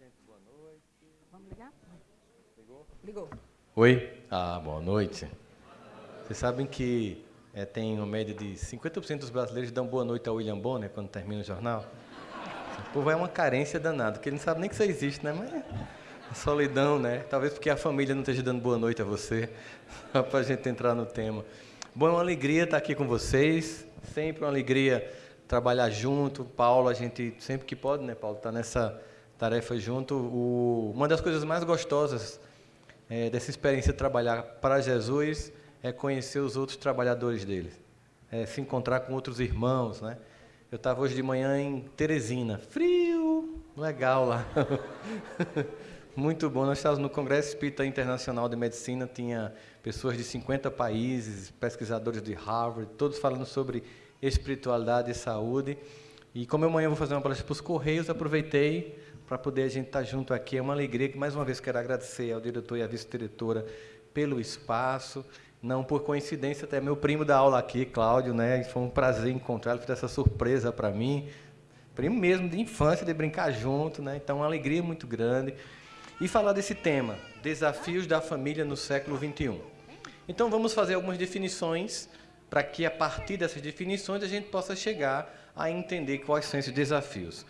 gente, boa noite. Vamos ligar? Ligou? Ligou. Oi? Ah, boa noite. Vocês sabem que é, tem uma média de 50% dos brasileiros dão boa noite ao William Bonner quando termina o jornal? O povo é uma carência danada, porque ele não sabe nem que isso existe, né? Mas a solidão, né? Talvez porque a família não esteja dando boa noite a você, só para a gente entrar no tema. Bom, é uma alegria estar aqui com vocês, sempre uma alegria trabalhar junto. Paulo, a gente sempre que pode, né, Paulo, está nessa tarefa junto. O, uma das coisas mais gostosas é, dessa experiência de trabalhar para Jesus é conhecer os outros trabalhadores dele, é se encontrar com outros irmãos, né? Eu estava hoje de manhã em Teresina, frio, legal lá. Muito bom. Nós estávamos no Congresso Espírita Internacional de Medicina, tinha pessoas de 50 países, pesquisadores de Harvard, todos falando sobre espiritualidade e saúde. E como amanhã eu vou fazer uma palestra para os Correios, aproveitei para poder a gente estar junto aqui. É uma alegria que, mais uma vez, quero agradecer ao diretor e à vice-diretora pelo espaço. Não por coincidência, até meu primo da aula aqui, Cláudio, né? Foi um prazer encontrá-lo, fez essa surpresa para mim. Primo mesmo de infância, de brincar junto, né? Então, uma alegria muito grande. E falar desse tema, desafios da família no século XXI. Então, vamos fazer algumas definições para que, a partir dessas definições, a gente possa chegar a entender quais são esses desafios.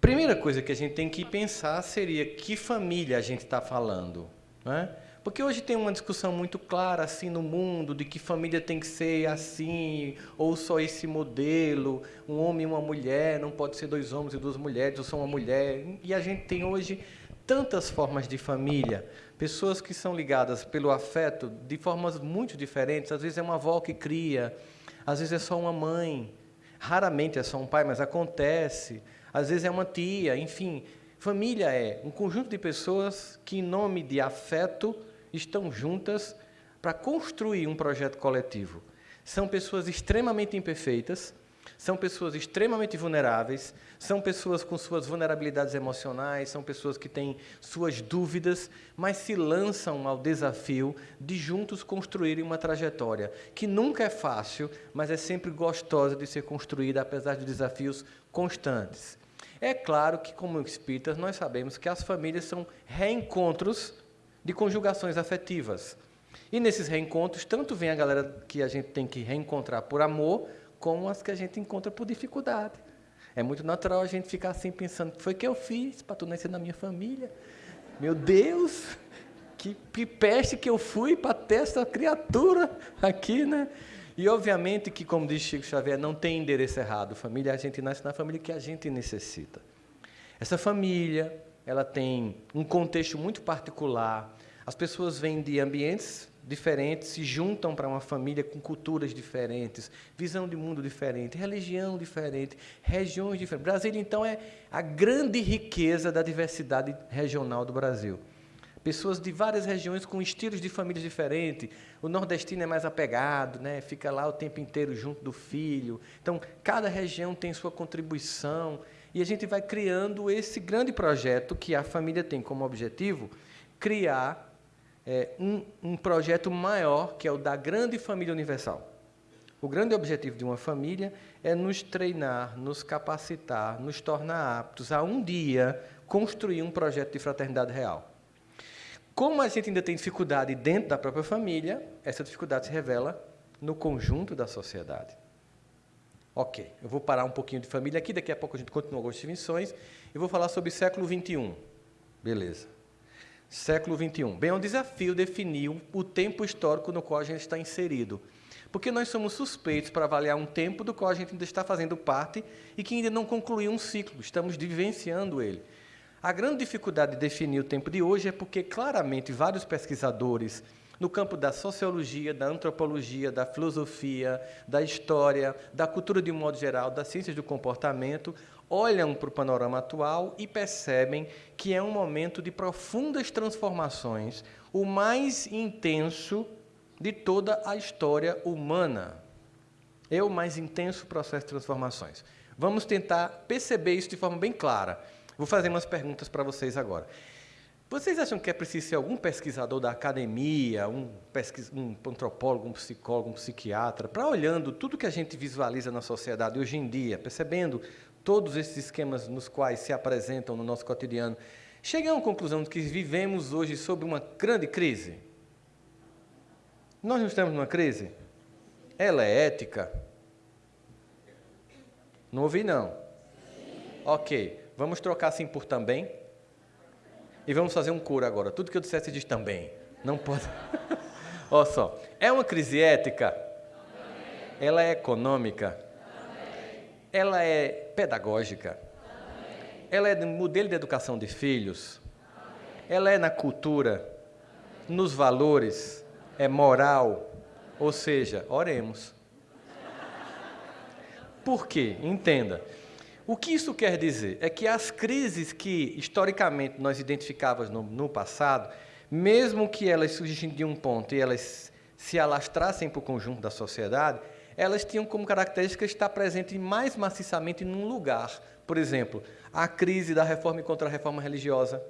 Primeira coisa que a gente tem que pensar seria que família a gente está falando. Né? Porque hoje tem uma discussão muito clara assim no mundo de que família tem que ser assim, ou só esse modelo, um homem e uma mulher, não pode ser dois homens e duas mulheres, ou só uma mulher. E a gente tem hoje tantas formas de família, pessoas que são ligadas pelo afeto de formas muito diferentes. Às vezes é uma avó que cria, às vezes é só uma mãe, raramente é só um pai, mas acontece. Às vezes é uma tia, enfim. Família é um conjunto de pessoas que, em nome de afeto, estão juntas para construir um projeto coletivo. São pessoas extremamente imperfeitas, são pessoas extremamente vulneráveis, são pessoas com suas vulnerabilidades emocionais, são pessoas que têm suas dúvidas, mas se lançam ao desafio de juntos construírem uma trajetória que nunca é fácil, mas é sempre gostosa de ser construída, apesar de desafios constantes. É claro que, como espíritas, nós sabemos que as famílias são reencontros de conjugações afetivas. E nesses reencontros, tanto vem a galera que a gente tem que reencontrar por amor, como as que a gente encontra por dificuldade. É muito natural a gente ficar assim pensando, foi que eu fiz para tu nascer na minha família? Meu Deus, que, que peste que eu fui para ter essa criatura aqui, né? E obviamente que, como diz Chico Xavier, não tem endereço errado. Família, a gente nasce na família que a gente necessita. Essa família, ela tem um contexto muito particular. As pessoas vêm de ambientes diferentes, se juntam para uma família com culturas diferentes, visão de mundo diferente, religião diferente, regiões diferentes. Brasília, então, é a grande riqueza da diversidade regional do Brasil. Pessoas de várias regiões com estilos de famílias diferentes. O nordestino é mais apegado, né? fica lá o tempo inteiro junto do filho. Então, cada região tem sua contribuição. E a gente vai criando esse grande projeto que a família tem como objetivo criar é, um, um projeto maior, que é o da grande família universal. O grande objetivo de uma família é nos treinar, nos capacitar, nos tornar aptos a um dia construir um projeto de fraternidade real. Como a gente ainda tem dificuldade dentro da própria família, essa dificuldade se revela no conjunto da sociedade. Ok, eu vou parar um pouquinho de família aqui, daqui a pouco a gente continua algumas definições, e vou falar sobre século XXI. Beleza. Século XXI. Bem, é um desafio definir o tempo histórico no qual a gente está inserido. Porque nós somos suspeitos para avaliar um tempo do qual a gente ainda está fazendo parte e que ainda não concluiu um ciclo, estamos vivenciando ele. A grande dificuldade de definir o tempo de hoje é porque, claramente, vários pesquisadores no campo da sociologia, da antropologia, da filosofia, da história, da cultura de um modo geral, das ciências do comportamento, olham para o panorama atual e percebem que é um momento de profundas transformações, o mais intenso de toda a história humana. É o mais intenso processo de transformações. Vamos tentar perceber isso de forma bem clara. Vou fazer umas perguntas para vocês agora. Vocês acham que é preciso ser algum pesquisador da academia, um, pesquis... um antropólogo, um psicólogo, um psiquiatra, para olhando tudo que a gente visualiza na sociedade hoje em dia, percebendo todos esses esquemas nos quais se apresentam no nosso cotidiano, a uma conclusão de que vivemos hoje sob uma grande crise? Nós não estamos numa crise? Ela é ética? Não ouvi, não. Ok, vamos trocar assim por também. E vamos fazer um coro agora. Tudo que eu dissesse diz também. Não pode. Olha só. É uma crise ética? Ela é econômica? Ela é pedagógica? Ela é modelo de educação de filhos? Ela é na cultura? Nos valores? É moral? Ou seja, oremos. Por quê? Entenda. O que isso quer dizer? É que as crises que historicamente nós identificávamos no, no passado, mesmo que elas surgissem de um ponto e elas se alastrassem para o conjunto da sociedade, elas tinham como característica estar presente mais maciçamente num lugar. Por exemplo, a crise da reforma e contra a reforma religiosa,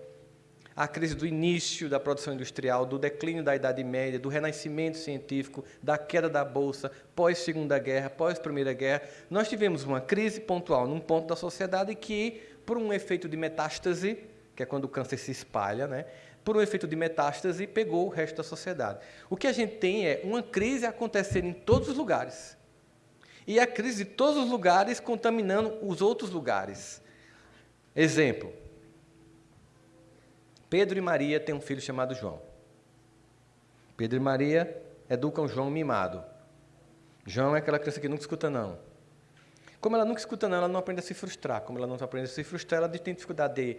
a crise do início da produção industrial, do declínio da Idade Média, do renascimento científico, da queda da Bolsa, pós-Segunda Guerra, pós-Primeira Guerra. Nós tivemos uma crise pontual num ponto da sociedade que, por um efeito de metástase, que é quando o câncer se espalha, né? por um efeito de metástase, pegou o resto da sociedade. O que a gente tem é uma crise acontecendo em todos os lugares. E a crise de todos os lugares contaminando os outros lugares. Exemplo, Pedro e Maria têm um filho chamado João. Pedro e Maria educam João mimado. João é aquela criança que nunca escuta não. Como ela nunca escuta não, ela não aprende a se frustrar. Como ela não aprende a se frustrar, ela tem dificuldade de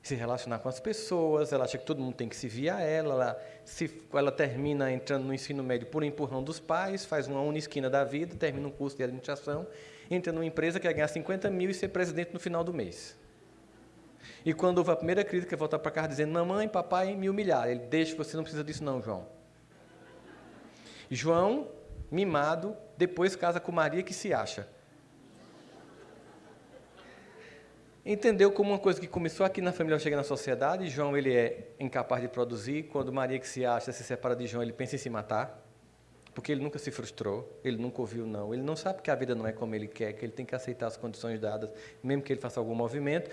se relacionar com as pessoas, ela acha que todo mundo tem que se vir a ela, ela, se, ela termina entrando no ensino médio por empurrão dos pais, faz uma unisquina da vida, termina um curso de administração, entra numa empresa que vai ganhar 50 mil e ser presidente no final do mês. E quando houve a primeira crítica, volta para casa dizendo: Mamãe, papai me humilhar. Ele deixa, você não precisa disso, não, João. João, mimado, depois casa com Maria que se acha. Entendeu como uma coisa que começou aqui na família chega na sociedade, João ele é incapaz de produzir, quando Maria que se acha se separa de João, ele pensa em se matar, porque ele nunca se frustrou, ele nunca ouviu não, ele não sabe que a vida não é como ele quer, que ele tem que aceitar as condições dadas, mesmo que ele faça algum movimento,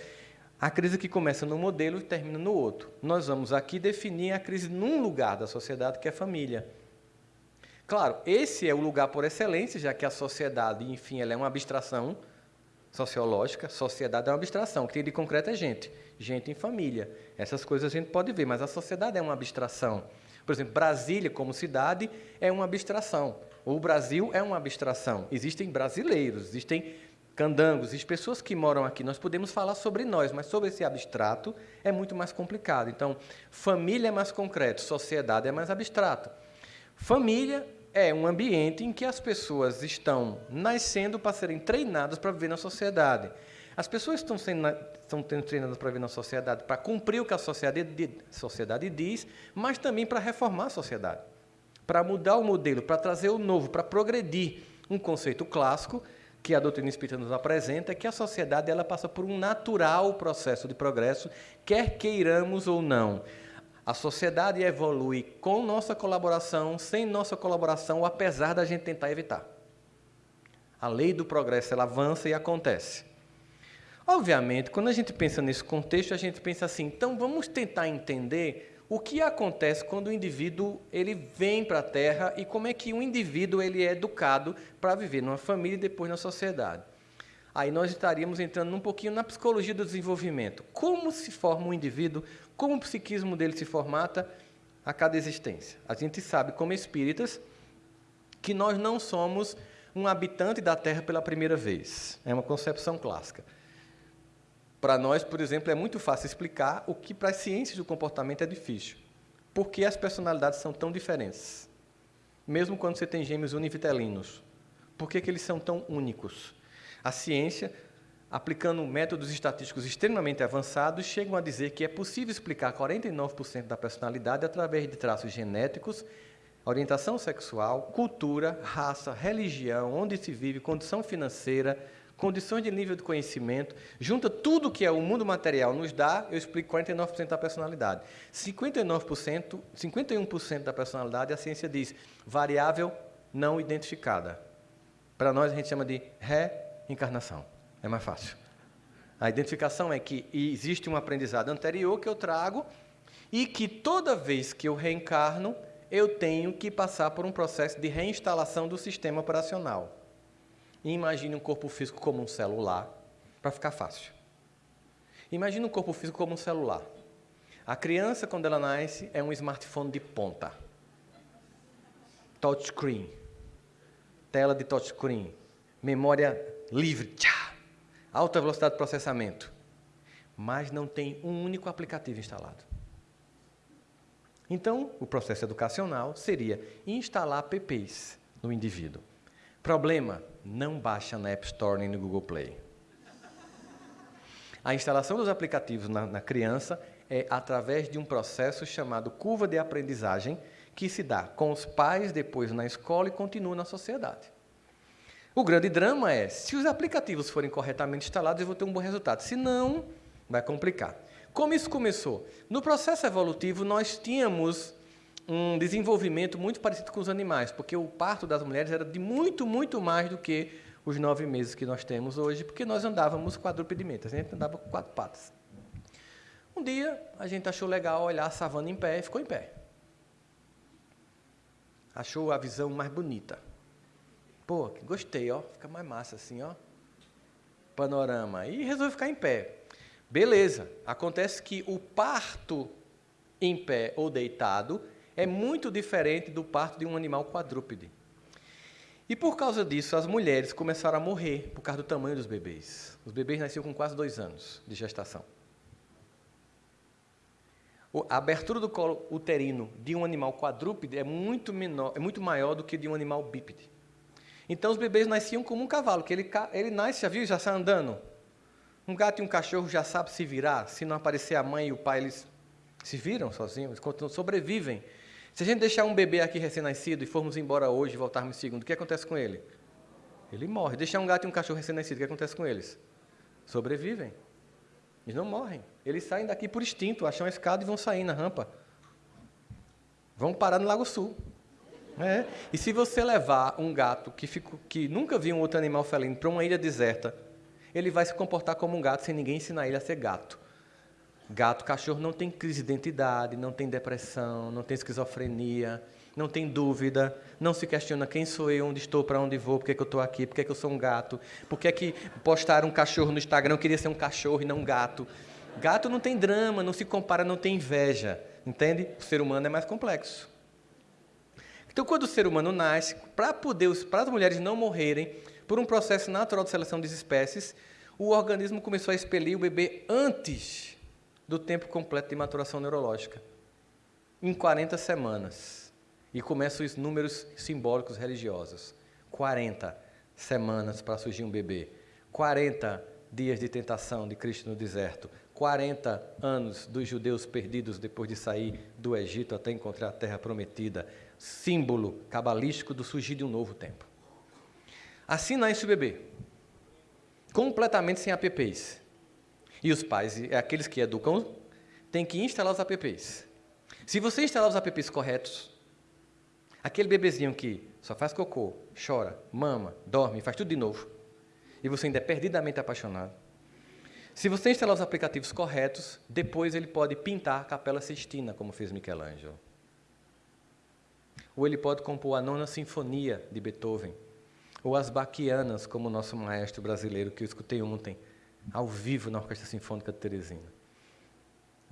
a crise que começa num modelo e termina no outro. Nós vamos aqui definir a crise num lugar da sociedade, que é a família. Claro, esse é o lugar por excelência, já que a sociedade, enfim, ela é uma abstração sociológica. Sociedade é uma abstração, o que tem de concreto é gente. Gente em família. Essas coisas a gente pode ver, mas a sociedade é uma abstração. Por exemplo, Brasília como cidade é uma abstração. O Brasil é uma abstração. Existem brasileiros, existem candangos e pessoas que moram aqui, nós podemos falar sobre nós, mas sobre esse abstrato é muito mais complicado. Então, família é mais concreto, sociedade é mais abstrato. Família é um ambiente em que as pessoas estão nascendo para serem treinadas para viver na sociedade. As pessoas estão sendo, estão treinadas para viver na sociedade, para cumprir o que a sociedade, sociedade diz, mas também para reformar a sociedade, para mudar o modelo, para trazer o novo, para progredir. Um conceito clássico que a doutrina espírita nos apresenta é que a sociedade ela passa por um natural processo de progresso, quer queiramos ou não. A sociedade evolui com nossa colaboração, sem nossa colaboração, apesar da gente tentar evitar. A lei do progresso ela avança e acontece. Obviamente, quando a gente pensa nesse contexto, a gente pensa assim, então vamos tentar entender o que acontece quando o indivíduo ele vem para a Terra e como é que o indivíduo ele é educado para viver numa família e depois na sociedade. Aí nós estaríamos entrando um pouquinho na psicologia do desenvolvimento. Como se forma um indivíduo, como o psiquismo dele se formata a cada existência. A gente sabe, como espíritas, que nós não somos um habitante da Terra pela primeira vez. É uma concepção clássica. Para nós, por exemplo, é muito fácil explicar o que para as ciências do comportamento é difícil. Por que as personalidades são tão diferentes? Mesmo quando você tem gêmeos univitelinos. Por que, que eles são tão únicos? A ciência, aplicando métodos estatísticos extremamente avançados, chegam a dizer que é possível explicar 49% da personalidade através de traços genéticos, orientação sexual, cultura, raça, religião, onde se vive, condição financeira, condições de nível de conhecimento, junta tudo que é o mundo material nos dá, eu explico 49% da personalidade. 59%, 51% da personalidade, a ciência diz variável não identificada. Para nós a gente chama de reencarnação. É mais fácil. A identificação é que existe um aprendizado anterior que eu trago e que toda vez que eu reencarno, eu tenho que passar por um processo de reinstalação do sistema operacional. Imagine um corpo físico como um celular, para ficar fácil. Imagine um corpo físico como um celular. A criança, quando ela nasce, é um smartphone de ponta. Touchscreen. Tela de touchscreen. Memória livre. Tchá! Alta velocidade de processamento. Mas não tem um único aplicativo instalado. Então, o processo educacional seria instalar apps no indivíduo. Problema: não baixa na App Store nem no Google Play. A instalação dos aplicativos na, na criança é através de um processo chamado curva de aprendizagem, que se dá com os pais, depois na escola e continua na sociedade. O grande drama é, se os aplicativos forem corretamente instalados, eu vou ter um bom resultado. Se não, vai complicar. Como isso começou? No processo evolutivo, nós tínhamos um desenvolvimento muito parecido com os animais, porque o parto das mulheres era de muito, muito mais do que os nove meses que nós temos hoje, porque nós andávamos quadrupedamente, a gente andava com quatro patas. Um dia, a gente achou legal olhar a savana em pé e ficou em pé. Achou a visão mais bonita. Pô, gostei, ó, fica mais massa assim, ó. Panorama. E resolveu ficar em pé. Beleza. Acontece que o parto em pé ou deitado é muito diferente do parto de um animal quadrúpede. E por causa disso, as mulheres começaram a morrer por causa do tamanho dos bebês. Os bebês nasciam com quase dois anos de gestação. A abertura do colo uterino de um animal quadrúpede é muito, menor, é muito maior do que de um animal bípede. Então os bebês nasciam como um cavalo, que ele, ele nasce, já viu, já sai andando. Um gato e um cachorro já sabem se virar, se não aparecer a mãe e o pai, eles se viram sozinhos, sobrevivem. Se a gente deixar um bebê aqui recém-nascido e formos embora hoje e voltarmos segundo, o que acontece com ele? Ele morre. Deixar um gato e um cachorro recém-nascido, o que acontece com eles? Sobrevivem. Eles não morrem. Eles saem daqui por instinto, acham a escada e vão sair na rampa. Vão parar no Lago Sul. É. E se você levar um gato que, fico, que nunca viu um outro animal felino para uma ilha deserta, ele vai se comportar como um gato sem ninguém ensinar ele a ser gato. Gato, cachorro não tem crise de identidade, não tem depressão, não tem esquizofrenia, não tem dúvida, não se questiona quem sou eu, onde estou, para onde vou, por que, eu estou aqui, por que, eu sou um gato, por que, que postaram um cachorro no Instagram, eu queria ser um cachorro e não um gato. Gato não tem drama, não se compara, não tem inveja, entende? O ser humano é mais complexo. Então, quando o ser humano nasce, para poder para as mulheres não morrerem por um processo natural de seleção das espécies, o organismo começou a expelir o bebê antes do tempo completo de maturação neurológica, em 40 semanas. E começam os números simbólicos religiosos. 40 semanas para surgir um bebê. 40 dias de tentação de Cristo no deserto. 40 anos dos judeus perdidos depois de sair do Egito até encontrar a terra prometida. Símbolo cabalístico do surgir de um novo tempo. Assim nasce o bebê. Completamente sem apps. E os pais, aqueles que educam, têm que instalar os apps. Se você instalar os apps corretos, aquele bebezinho que só faz cocô, chora, mama, dorme, faz tudo de novo, e você ainda é perdidamente apaixonado, se você instalar os aplicativos corretos, depois ele pode pintar a Capela Sistina, como fez Michelangelo. Ou ele pode compor a Nona Sinfonia de Beethoven, ou as Baquianas, como o nosso maestro brasileiro que eu escutei ontem, ao vivo na Orquestra Sinfônica de Teresina.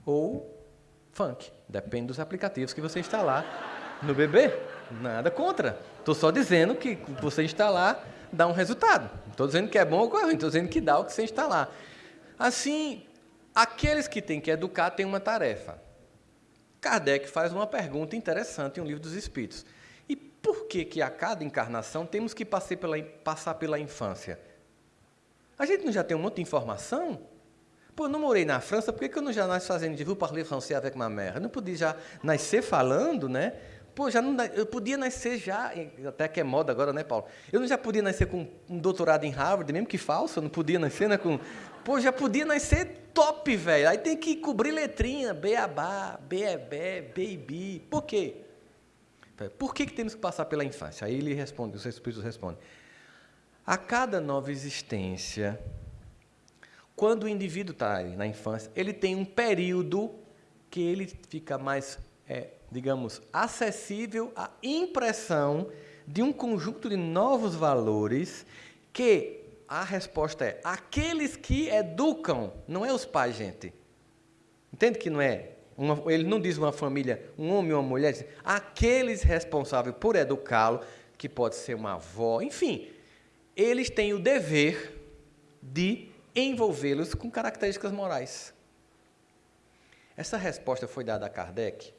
Ou funk, depende dos aplicativos que você instalar no bebê. Nada contra. Estou só dizendo que você instalar dá um resultado. Estou dizendo que é bom ou ruim, estou dizendo que dá o que você instalar. Assim, aqueles que têm que educar têm uma tarefa. Kardec faz uma pergunta interessante em um livro dos Espíritos. E por que, que a cada encarnação temos que passar pela, passar pela infância? A gente não já tem um monte de informação? Pô, eu não morei na França, por que, que eu não já nasci fazendo de vous parler français avec ma mère? Eu não podia já nascer falando, né? Pô, já não, eu podia nascer já, até que é moda agora, né, Paulo? Eu não já podia nascer com um doutorado em Harvard, mesmo que falso, eu não podia nascer, né, com... Pô, já podia nascer top, velho. Aí tem que cobrir letrinha, beabá, beebé, baby. Por quê? Por que, que temos que passar pela infância? Aí ele responde, os espíritos respondem. A cada nova existência, quando o indivíduo está na infância, ele tem um período que ele fica mais, é, digamos, acessível à impressão de um conjunto de novos valores que a resposta é aqueles que educam, não é os pais, gente. Entende que não é? Uma, ele não diz uma família, um homem ou uma mulher, diz, aqueles responsáveis por educá-lo, que pode ser uma avó, enfim, eles têm o dever de envolvê-los com características morais. Essa resposta foi dada a Kardec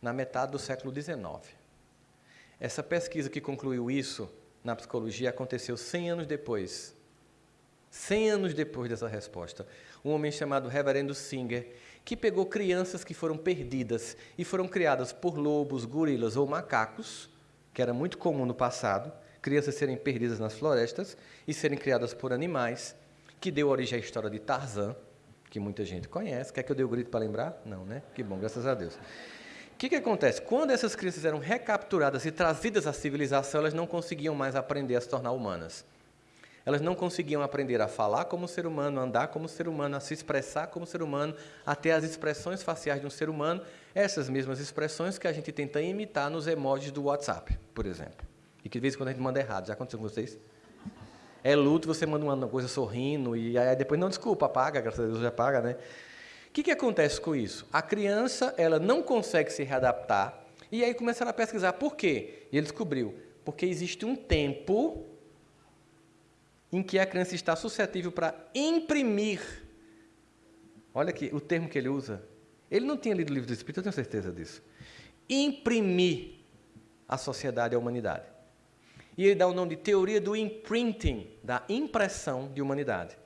na metade do século XIX. Essa pesquisa que concluiu isso na psicologia aconteceu 100 anos depois. 100 anos depois dessa resposta. Um homem chamado Reverendo Singer, que pegou crianças que foram perdidas e foram criadas por lobos, gorilas ou macacos, que era muito comum no passado, crianças serem perdidas nas florestas e serem criadas por animais, que deu origem à história de Tarzan, que muita gente conhece. Quer que eu dê o grito para lembrar? Não, né? Que bom, graças a Deus. O que, que acontece? Quando essas crianças eram recapturadas e trazidas à civilização, elas não conseguiam mais aprender a se tornar humanas. Elas não conseguiam aprender a falar como ser humano, andar como ser humano, a se expressar como ser humano, a ter as expressões faciais de um ser humano, essas mesmas expressões que a gente tenta imitar nos emojis do WhatsApp, por exemplo. E que de vez em quando a gente manda errado. Já aconteceu com vocês? É luto, você manda uma coisa sorrindo e aí depois, não, desculpa, apaga, graças a Deus já paga, né? O que, que acontece com isso? A criança ela não consegue se readaptar e aí começaram a pesquisar por quê. E ele descobriu, porque existe um tempo em que a criança está suscetível para imprimir. Olha aqui o termo que ele usa. Ele não tinha lido o livro do Espírito, eu tenho certeza disso. Imprimir a sociedade e a humanidade. E ele dá o nome de teoria do imprinting, da impressão de humanidade.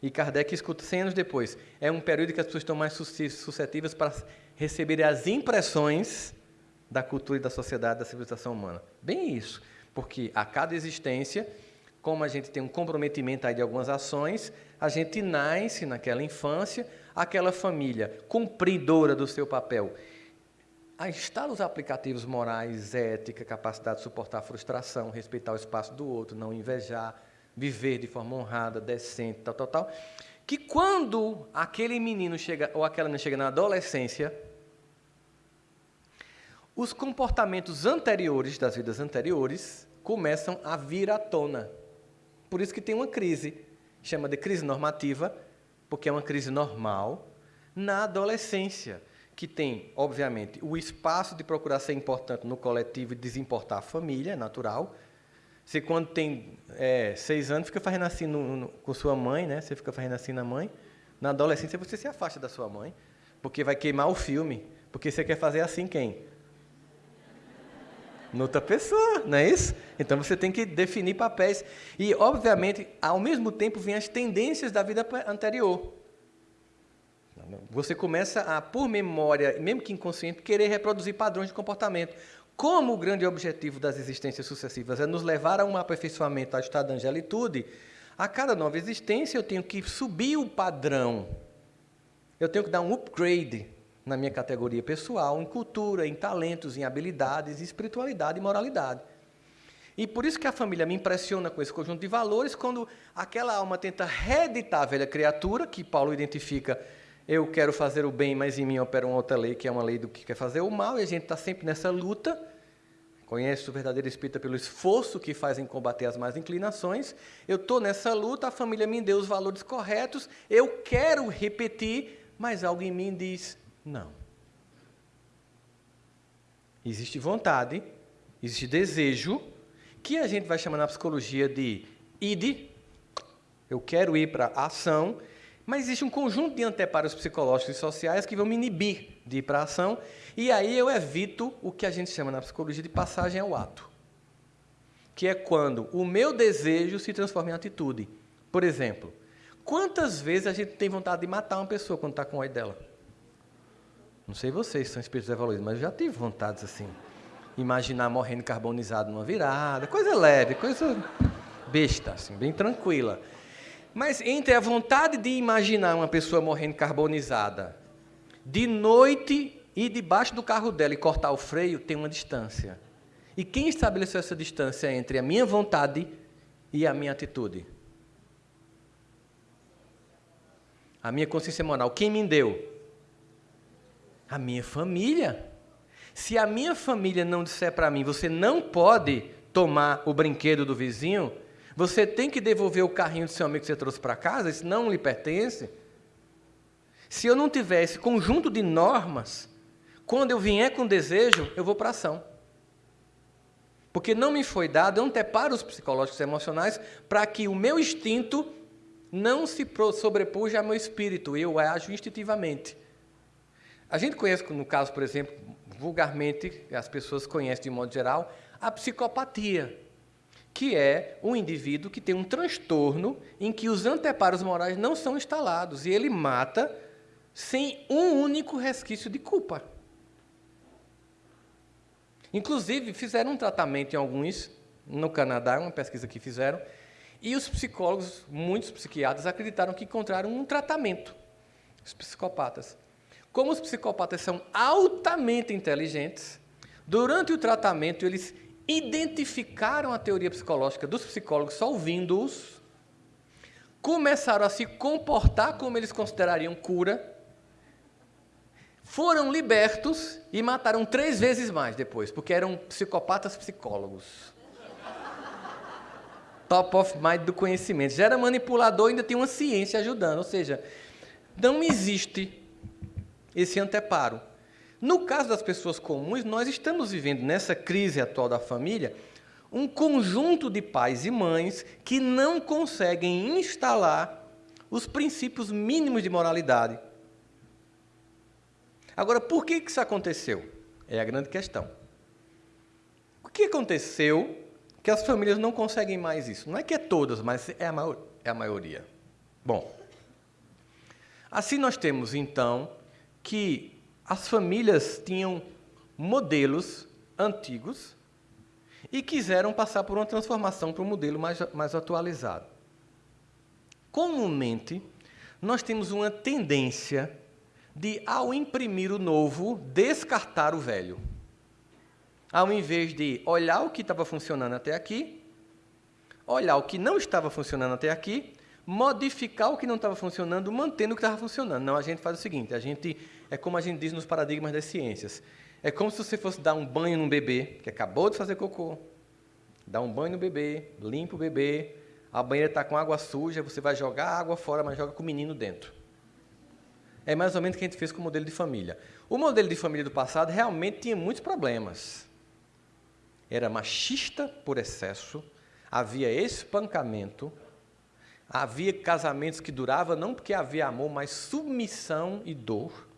E Kardec escuta 100 anos depois. É um período que as pessoas estão mais suscetíveis para receber as impressões da cultura e da sociedade, da civilização humana. Bem isso, porque a cada existência, como a gente tem um comprometimento aí de algumas ações, a gente nasce naquela infância, aquela família cumpridora do seu papel a instalar os aplicativos morais, ética, capacidade de suportar a frustração, respeitar o espaço do outro, não invejar, viver de forma honrada, decente, tal, tal, tal, que quando aquele menino chega, ou aquela menina chega na adolescência, os comportamentos anteriores, das vidas anteriores, começam a vir à tona. Por isso que tem uma crise, chama de crise normativa, porque é uma crise normal, na adolescência, que tem, obviamente, o espaço de procurar ser importante no coletivo e desimportar a família, é natural, você, quando tem é, seis anos, fica fazendo assim no, no, com sua mãe, né? Você fica fazendo assim na mãe. Na adolescência, você se afasta da sua mãe, porque vai queimar o filme. Porque você quer fazer assim quem? Noutra pessoa, não é isso? Então você tem que definir papéis. E, obviamente, ao mesmo tempo, vêm as tendências da vida anterior. Você começa a, por memória, mesmo que inconsciente, querer reproduzir padrões de comportamento. Como o grande objetivo das existências sucessivas é nos levar a um aperfeiçoamento, ao estado da angelitude, a cada nova existência eu tenho que subir o padrão. Eu tenho que dar um upgrade na minha categoria pessoal, em cultura, em talentos, em habilidades, em espiritualidade e moralidade. E por isso que a família me impressiona com esse conjunto de valores, quando aquela alma tenta reeditar a velha criatura, que Paulo identifica, eu quero fazer o bem, mas em mim opera uma outra lei, que é uma lei do que quer fazer o mal, e a gente está sempre nessa luta. Conhece o verdadeiro espírita pelo esforço que faz em combater as más inclinações. Eu estou nessa luta, a família me deu os valores corretos, eu quero repetir, mas algo em mim diz: não. Existe vontade, existe desejo, que a gente vai chamar na psicologia de id, eu quero ir para a ação, mas existe um conjunto de anteparos psicológicos e sociais que vão me inibir de ir para a ação, e aí eu evito o que a gente chama na psicologia de passagem ao ato, que é quando o meu desejo se transforma em atitude. Por exemplo, quantas vezes a gente tem vontade de matar uma pessoa quando está com ódio dela? Não sei vocês, são espíritos evoluídos, mas eu já tive vontades assim. Imaginar morrendo carbonizado numa virada, coisa leve, coisa besta, assim, bem tranquila. Mas entre a vontade de imaginar uma pessoa morrendo carbonizada de noite e debaixo do carro dela e cortar o freio, tem uma distância. E quem estabeleceu essa distância entre a minha vontade e a minha atitude? a minha consciência moral, quem me deu? A minha família. Se a minha família não disser para mim, você não pode tomar o brinquedo do vizinho, você tem que devolver o carrinho do seu amigo que você trouxe para casa, isso não lhe pertence. Se eu não tiver esse conjunto de normas, quando eu vier com desejo, eu vou para ação. Porque não me foi dado anteparos psicológicos e emocionais para que o meu instinto não se sobrepuja ao meu espírito, eu ajo instintivamente. A gente conhece, no caso, por exemplo, vulgarmente, as pessoas conhecem de modo geral, a psicopatia, que é um indivíduo que tem um transtorno em que os anteparos morais não são instalados e ele mata sem um único resquício de culpa. Inclusive, fizeram um tratamento em alguns, no Canadá, uma pesquisa que fizeram, e os psicólogos, muitos psiquiatras, acreditaram que encontraram um tratamento, os psicopatas. Como os psicopatas são altamente inteligentes, durante o tratamento eles identificaram a teoria psicológica dos psicólogos só ouvindo-os, começaram a se comportar como eles considerariam cura, foram libertos e mataram três vezes mais depois, porque eram psicopatas psicólogos. Top of mind do conhecimento. Já era manipulador, ainda tem uma ciência ajudando. Ou seja, não existe esse anteparo. No caso das pessoas comuns, nós estamos vivendo nessa crise atual da família um conjunto de pais e mães que não conseguem instalar os princípios mínimos de moralidade. Agora, por que isso aconteceu? É a grande questão. O que aconteceu que as famílias não conseguem mais isso? Não é que é todas, mas é a, maior, é a maioria. Bom, assim nós temos, então, que as famílias tinham modelos antigos e quiseram passar por uma transformação para um modelo mais, mais atualizado. Comumente, nós temos uma tendência de, ao imprimir o novo, descartar o velho. Ao invés de olhar o que estava funcionando até aqui, olhar o que não estava funcionando até aqui modificar o que não estava funcionando, mantendo o que estava funcionando. Não, a gente faz o seguinte, a gente é como a gente diz nos paradigmas das ciências. É como se você fosse dar um banho num bebê que acabou de fazer cocô. Dá um banho no bebê, limpa o bebê, a banheira está com água suja, você vai jogar a água fora, mas joga com o menino dentro. É mais ou menos o que a gente fez com o modelo de família. O modelo de família do passado realmente tinha muitos problemas. Era machista por excesso, havia espancamento, Havia casamentos que duravam não porque havia amor, mas submissão e dor.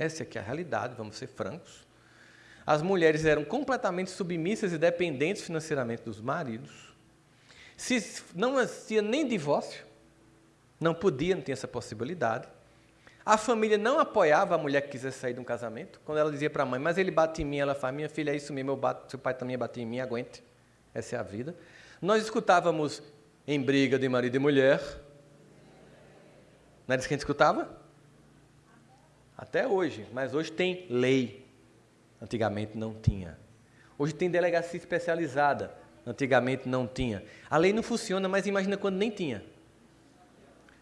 Essa é, é a realidade, vamos ser francos. As mulheres eram completamente submissas e dependentes financeiramente dos maridos. Se não havia nem divórcio, não podia, não tinha essa possibilidade. A família não apoiava a mulher que quisesse sair de um casamento. Quando ela dizia para a mãe, mas ele bate em mim, ela fala, minha filha, é isso mesmo, eu bato, seu pai também bate em mim, aguente. Essa é a vida. Nós escutávamos em briga de marido e mulher. Não era isso que a gente escutava? Até hoje, mas hoje tem lei. Antigamente não tinha. Hoje tem delegacia especializada. Antigamente não tinha. A lei não funciona, mas imagina quando nem tinha.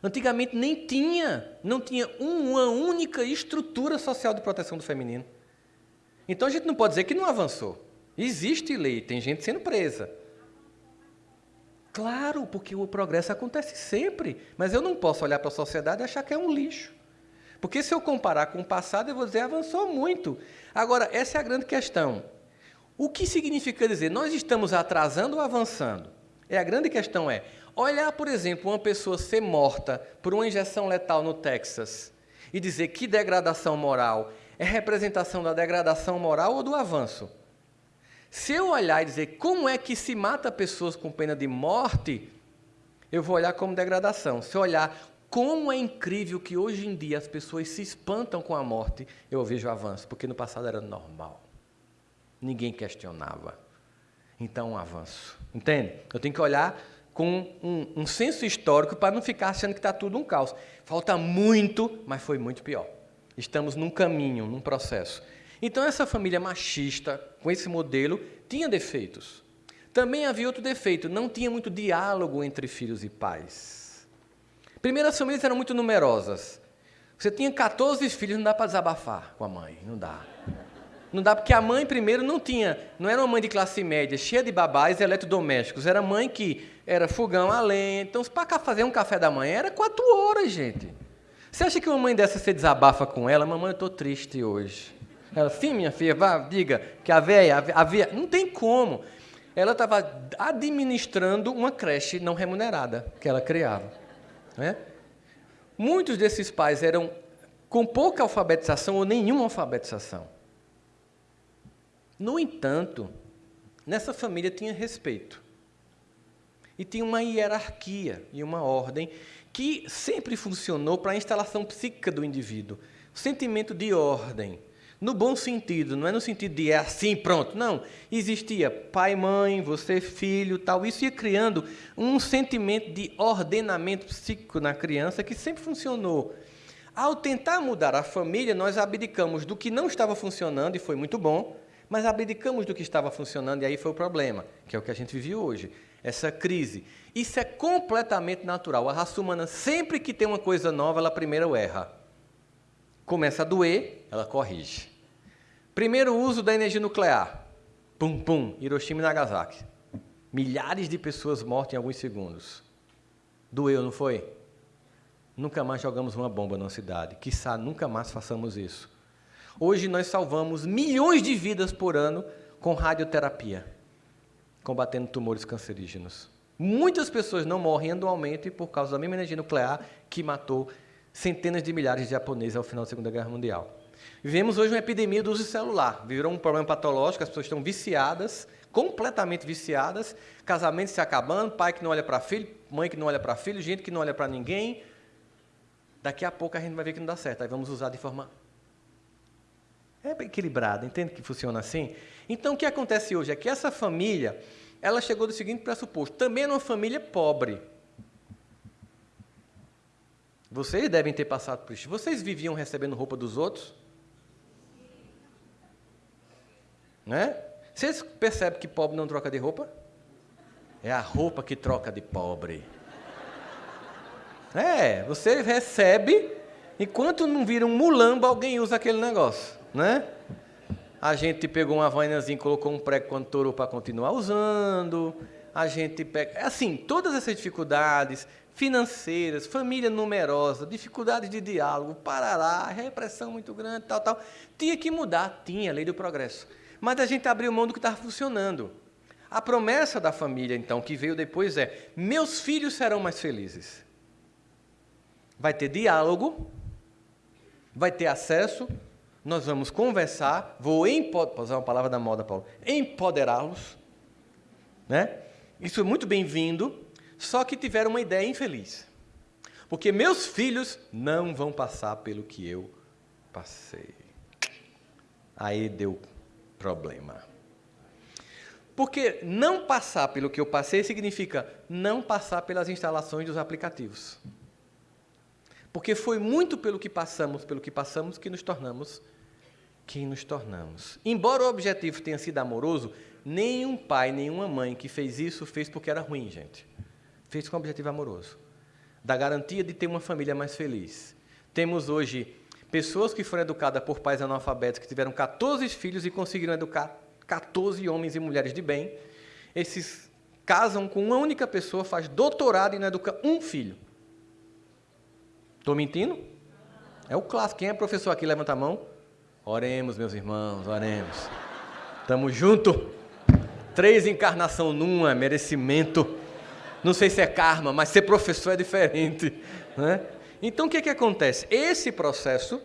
Antigamente nem tinha, não tinha uma única estrutura social de proteção do feminino. Então a gente não pode dizer que não avançou. Existe lei, tem gente sendo presa. Claro, porque o progresso acontece sempre. Mas eu não posso olhar para a sociedade e achar que é um lixo. Porque se eu comparar com o passado, eu vou dizer avançou muito. Agora, essa é a grande questão. O que significa dizer nós estamos atrasando ou avançando? É a grande questão é olhar, por exemplo, uma pessoa ser morta por uma injeção letal no Texas e dizer que degradação moral é representação da degradação moral ou do avanço. Se eu olhar e dizer como é que se mata pessoas com pena de morte, eu vou olhar como degradação. Se eu olhar como é incrível que hoje em dia as pessoas se espantam com a morte, eu vejo avanço, porque no passado era normal. Ninguém questionava. Então, um avanço. Entende? Eu tenho que olhar com um, um senso histórico para não ficar achando que está tudo um caos. Falta muito, mas foi muito pior. Estamos num caminho, num processo. Então, essa família machista, com esse modelo, tinha defeitos. Também havia outro defeito, não tinha muito diálogo entre filhos e pais. Primeiro, as famílias eram muito numerosas. Você tinha 14 filhos, não dá para desabafar com a mãe, não dá. Não dá porque a mãe primeiro não tinha, não era uma mãe de classe média, cheia de babás e eletrodomésticos, era mãe que era fogão a lenha. Então, para fazer um café da manhã era quatro horas, gente. Você acha que uma mãe dessa você desabafa com ela? Mamãe, eu estou triste hoje. Ela, sim, minha filha, vá, diga que a véia, a véia. Não tem como. Ela estava administrando uma creche não remunerada que ela criava. Né? Muitos desses pais eram com pouca alfabetização ou nenhuma alfabetização. No entanto, nessa família tinha respeito. E tinha uma hierarquia e uma ordem que sempre funcionou para a instalação psíquica do indivíduo. Sentimento de ordem, no bom sentido, não é no sentido de é assim, pronto. Não. Existia pai, mãe, você, filho, tal. Isso ia criando um sentimento de ordenamento psíquico na criança que sempre funcionou. Ao tentar mudar a família, nós abdicamos do que não estava funcionando, e foi muito bom, mas abdicamos do que estava funcionando, e aí foi o problema, que é o que a gente vive hoje essa crise. Isso é completamente natural. A raça humana, sempre que tem uma coisa nova, ela primeiro erra. Começa a doer, ela corrige. Primeiro uso da energia nuclear. Pum, pum, Hiroshima e Nagasaki. Milhares de pessoas mortas em alguns segundos. Doeu, não foi? Nunca mais jogamos uma bomba na cidade. Quissá nunca mais façamos isso. Hoje nós salvamos milhões de vidas por ano com radioterapia combatendo tumores cancerígenos. Muitas pessoas não morrem anualmente por causa da mesma energia nuclear que matou centenas de milhares de japoneses ao final da Segunda Guerra Mundial. Vivemos hoje uma epidemia do uso celular. Virou um problema patológico, as pessoas estão viciadas, completamente viciadas, casamentos se acabando, pai que não olha para filho, mãe que não olha para filho, gente que não olha para ninguém. Daqui a pouco a gente vai ver que não dá certo. Aí vamos usar de forma é equilibrada, entende que funciona assim? Então, o que acontece hoje é que essa família, ela chegou do seguinte pressuposto, também é uma família pobre. Vocês devem ter passado por isso. Vocês viviam recebendo roupa dos outros? Né? Vocês percebem que pobre não troca de roupa? É a roupa que troca de pobre. É, você recebe, enquanto não vira um mulambo, alguém usa aquele negócio, né? A gente pegou uma vainazinha e colocou um prego contorou para continuar usando. A gente pega. É assim, todas essas dificuldades financeiras, família numerosa, dificuldades de diálogo, parará, repressão muito grande, tal, tal. Tinha que mudar, tinha, lei do progresso. Mas a gente abriu mão do que estava funcionando. A promessa da família, então, que veio depois é: meus filhos serão mais felizes. Vai ter diálogo, vai ter acesso nós vamos conversar, vou empoderar, usar uma palavra da moda, Paulo, empoderá-los, né? Isso é muito bem-vindo, só que tiveram uma ideia infeliz. Porque meus filhos não vão passar pelo que eu passei. Aí deu problema. Porque não passar pelo que eu passei significa não passar pelas instalações dos aplicativos. Porque foi muito pelo que passamos, pelo que passamos, que nos tornamos quem nos tornamos. Embora o objetivo tenha sido amoroso, nenhum pai, nenhuma mãe que fez isso fez porque era ruim, gente. Fez com um objetivo amoroso. Da garantia de ter uma família mais feliz. Temos hoje pessoas que foram educadas por pais analfabetos, que tiveram 14 filhos e conseguiram educar 14 homens e mulheres de bem. Esses casam com uma única pessoa, faz doutorado e não educa um filho. Estou mentindo? É o clássico. Quem é professor aqui, levanta a mão. Oremos, meus irmãos, oremos. Tamo junto. Três encarnação numa, merecimento. Não sei se é karma, mas ser professor é diferente. Né? Então o que, que acontece? Esse processo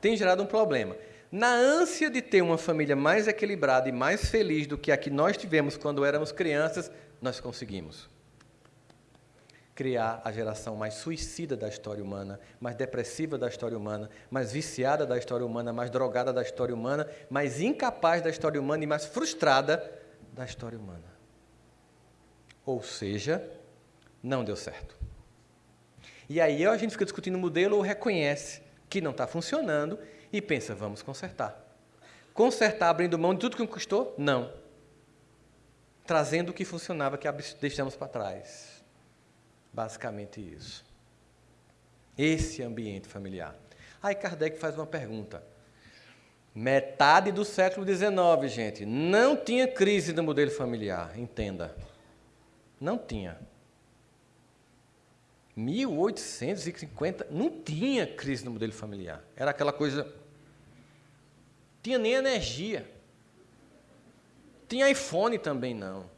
tem gerado um problema. Na ânsia de ter uma família mais equilibrada e mais feliz do que a que nós tivemos quando éramos crianças, nós conseguimos criar a geração mais suicida da história humana, mais depressiva da história humana, mais viciada da história humana, mais drogada da história humana, mais incapaz da história humana e mais frustrada da história humana. Ou seja, não deu certo. E aí a gente fica discutindo o modelo ou reconhece que não está funcionando e pensa, vamos consertar. Consertar abrindo mão de tudo que custou? Não. Trazendo o que funcionava, que deixamos para trás. Basicamente isso. Esse ambiente familiar. Aí Kardec faz uma pergunta. Metade do século XIX, gente, não tinha crise do modelo familiar, entenda. Não tinha. 1850, não tinha crise no modelo familiar. Era aquela coisa. Tinha nem energia. Tinha iPhone também não.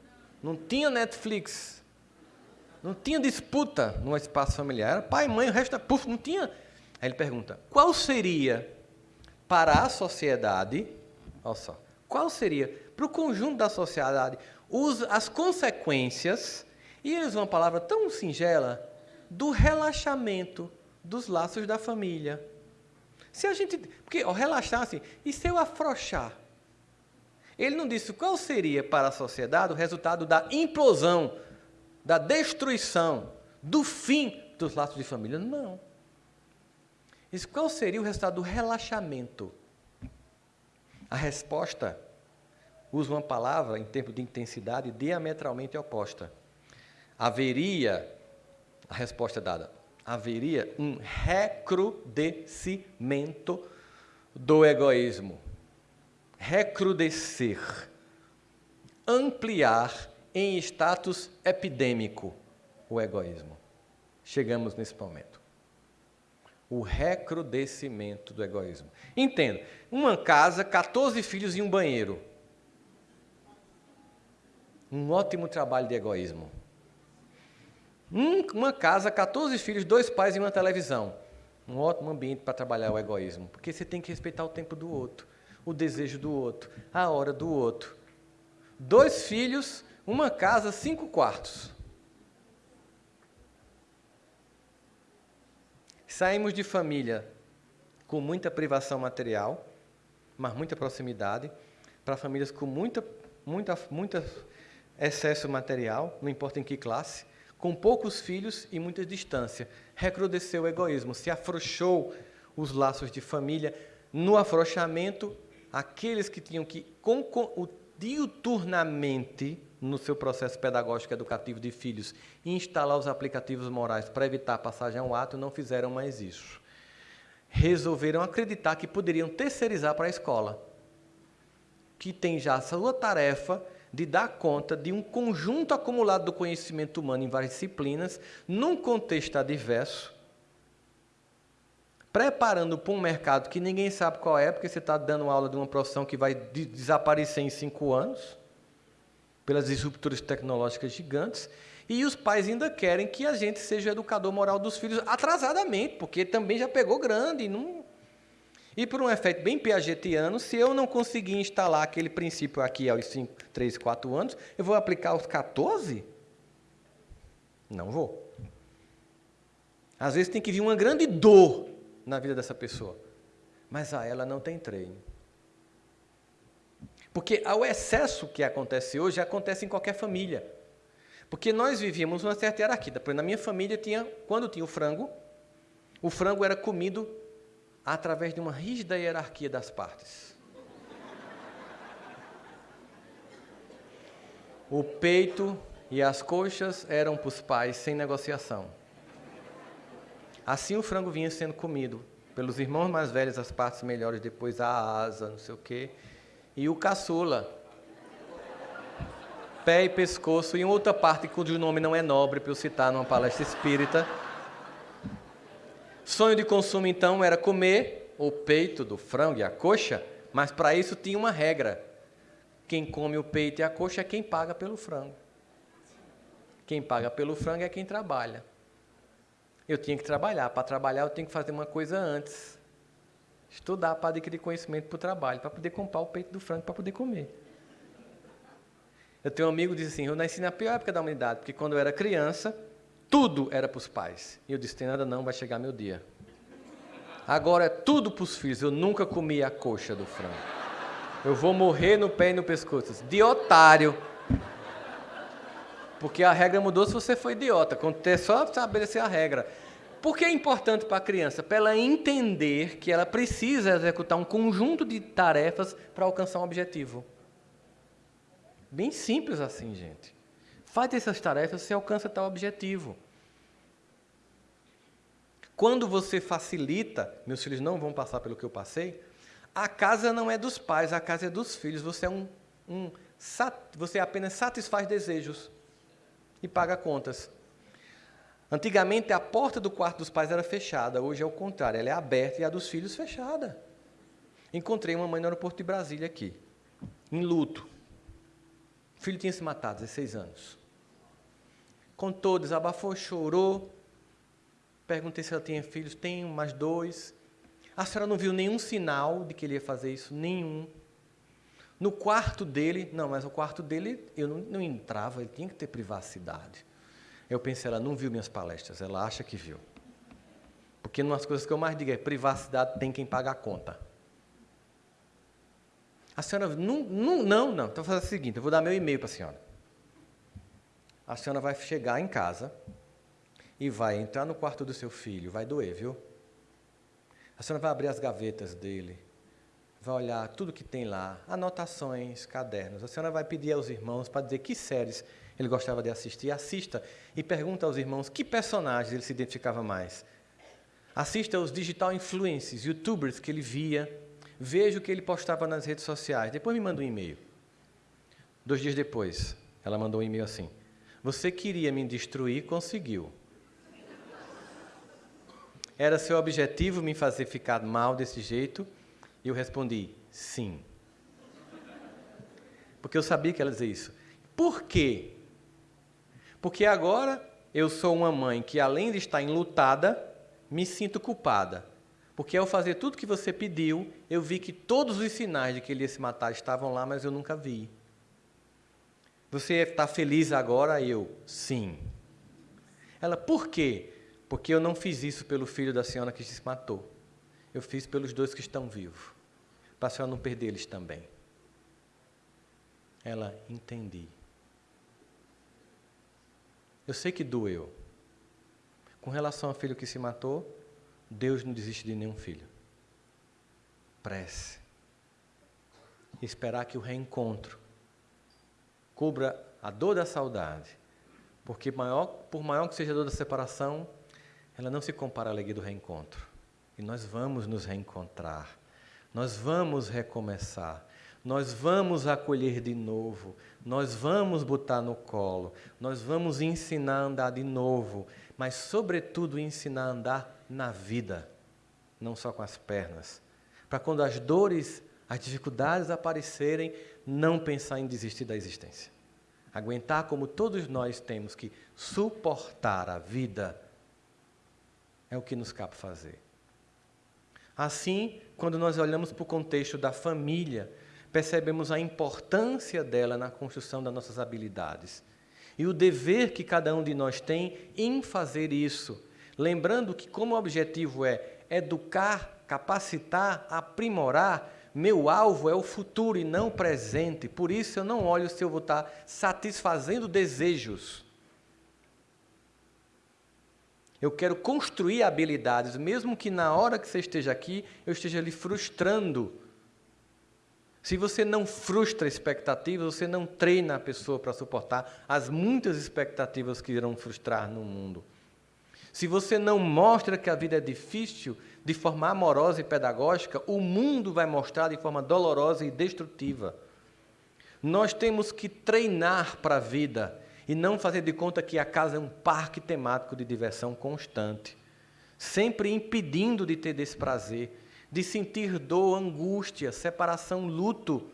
Não tinha Netflix. Não tinha disputa no espaço familiar. Era pai, mãe, o resto, puf, não tinha. Aí ele pergunta: qual seria para a sociedade, olha só, qual seria para o conjunto da sociedade as consequências, e eles uma palavra tão singela, do relaxamento dos laços da família. Se a gente. Porque ó, relaxar assim, e se eu afrouxar? Ele não disse qual seria para a sociedade o resultado da implosão, da destruição, do fim dos laços de família. Não. Disse qual seria o resultado do relaxamento? A resposta usa uma palavra em termos de intensidade diametralmente oposta. Haveria a resposta é dada. Haveria um recrudescimento do egoísmo. Recrudescer. Ampliar em status epidêmico o egoísmo. Chegamos nesse momento. O recrudescimento do egoísmo. Entenda, uma casa, 14 filhos e um banheiro. Um ótimo trabalho de egoísmo. uma casa, 14 filhos, dois pais e uma televisão. Um ótimo ambiente para trabalhar o egoísmo, porque você tem que respeitar o tempo do outro, o desejo do outro, a hora do outro. Dois filhos, uma casa, cinco quartos. Saímos de família com muita privação material, mas muita proximidade, para famílias com muita, muita, muita excesso material, não importa em que classe, com poucos filhos e muita distância. Recrudesceu o egoísmo, se afrouxou os laços de família. No afrouxamento, aqueles que tinham que diuturnamente no seu processo pedagógico educativo de filhos instalar os aplicativos morais para evitar a passagem ao ato, não fizeram mais isso. Resolveram acreditar que poderiam terceirizar para a escola, que tem já a sua tarefa de dar conta de um conjunto acumulado do conhecimento humano em várias disciplinas, num contexto adverso, preparando para um mercado que ninguém sabe qual é, porque você está dando aula de uma profissão que vai desaparecer em cinco anos, pelas disrupturas tecnológicas gigantes, e os pais ainda querem que a gente seja o educador moral dos filhos atrasadamente, porque também já pegou grande não e por um efeito bem piagetiano, se eu não conseguir instalar aquele princípio aqui aos 5, 3, 4 anos, eu vou aplicar aos 14? Não vou. Às vezes tem que vir uma grande dor na vida dessa pessoa, mas a ela não tem treino. Porque o excesso que acontece hoje acontece em qualquer família. Porque nós vivíamos uma certa hierarquia. Na minha família tinha, quando tinha o frango, o frango era comido através de uma rígida hierarquia das partes. O peito e as coxas eram para os pais sem negociação. Assim o frango vinha sendo comido pelos irmãos mais velhos, as partes melhores, depois a asa, não sei o quê, e o caçula. Pé e pescoço, e outra parte cujo nome não é nobre para eu citar numa palestra espírita, Sonho de consumo, então, era comer o peito do frango e a coxa, mas para isso tinha uma regra. Quem come o peito e a coxa é quem paga pelo frango. Quem paga pelo frango é quem trabalha. Eu tinha que trabalhar. Para trabalhar, eu tenho que fazer uma coisa antes. Estudar para adquirir conhecimento para o trabalho, para poder comprar o peito do frango para poder comer. Eu tenho um amigo que diz assim: Eu nasci na pior época da humanidade, porque quando eu era criança, tudo era para os pais. E eu disse: tem nada não, vai chegar meu dia. Agora é tudo para os filhos. Eu nunca comi a coxa do frango. Eu vou morrer no pé e no pescoço. De otário. Porque a regra mudou se você foi idiota. É só estabelecer a regra. Por que é importante para a criança? Para ela entender que ela precisa executar um conjunto de tarefas para alcançar um objetivo. Bem simples assim, gente. Faz essas tarefas, você alcança tal objetivo. Quando você facilita, meus filhos não vão passar pelo que eu passei, a casa não é dos pais, a casa é dos filhos. Você é um, um você apenas satisfaz desejos e paga contas. Antigamente a porta do quarto dos pais era fechada, hoje é o contrário, ela é aberta e a dos filhos fechada. Encontrei uma mãe no aeroporto de Brasília aqui, em luto. O filho tinha se matado, 16 anos. Contou, desabafou, chorou. Perguntei se ela tinha filhos. Tenho mais dois. A senhora não viu nenhum sinal de que ele ia fazer isso? Nenhum. No quarto dele, não, mas o quarto dele eu não, não entrava, ele tinha que ter privacidade. Eu pensei, ela não viu minhas palestras, ela acha que viu. Porque uma das coisas que eu mais digo é: privacidade tem quem paga a conta. A senhora, não, não, não, não. Então, vou fazer o seguinte: eu vou dar meu e-mail para a senhora. A senhora vai chegar em casa e vai entrar no quarto do seu filho. Vai doer, viu? A senhora vai abrir as gavetas dele, vai olhar tudo que tem lá, anotações, cadernos. A senhora vai pedir aos irmãos para dizer que séries ele gostava de assistir. Assista e pergunta aos irmãos que personagens ele se identificava mais. Assista aos digital influencers, youtubers que ele via. Veja o que ele postava nas redes sociais. Depois me manda um e-mail. Dois dias depois, ela mandou um e-mail assim: Você queria me destruir, conseguiu. Era seu objetivo me fazer ficar mal desse jeito? E eu respondi: sim. Porque eu sabia que ela dizia isso. Por quê? Porque agora eu sou uma mãe que, além de estar enlutada, me sinto culpada. Porque ao fazer tudo que você pediu, eu vi que todos os sinais de que ele ia se matar estavam lá, mas eu nunca vi. Você está feliz agora? Eu, sim. Ela, por quê? Porque eu não fiz isso pelo filho da senhora que se matou. Eu fiz pelos dois que estão vivos. Para a senhora não perder eles também. Ela, entendi. Eu sei que doeu. Com relação ao filho que se matou, Deus não desiste de nenhum filho. Prece. Esperar que o reencontro cubra a dor da saudade. Porque maior, por maior que seja a dor da separação, ela não se compara à alegria do reencontro. E nós vamos nos reencontrar, nós vamos recomeçar, nós vamos acolher de novo, nós vamos botar no colo, nós vamos ensinar a andar de novo, mas, sobretudo, ensinar a andar na vida, não só com as pernas. Para quando as dores, as dificuldades aparecerem, não pensar em desistir da existência. Aguentar como todos nós temos que suportar a vida é o que nos cabe fazer. Assim, quando nós olhamos para o contexto da família, percebemos a importância dela na construção das nossas habilidades e o dever que cada um de nós tem em fazer isso, lembrando que, como objetivo é educar, capacitar, aprimorar, meu alvo é o futuro e não o presente. Por isso eu não olho se eu vou estar satisfazendo desejos eu quero construir habilidades, mesmo que na hora que você esteja aqui, eu esteja lhe frustrando. Se você não frustra expectativas, você não treina a pessoa para suportar as muitas expectativas que irão frustrar no mundo. Se você não mostra que a vida é difícil de forma amorosa e pedagógica, o mundo vai mostrar de forma dolorosa e destrutiva. Nós temos que treinar para a vida e não fazer de conta que a casa é um parque temático de diversão constante, sempre impedindo de ter desse prazer, de sentir dor, angústia, separação, luto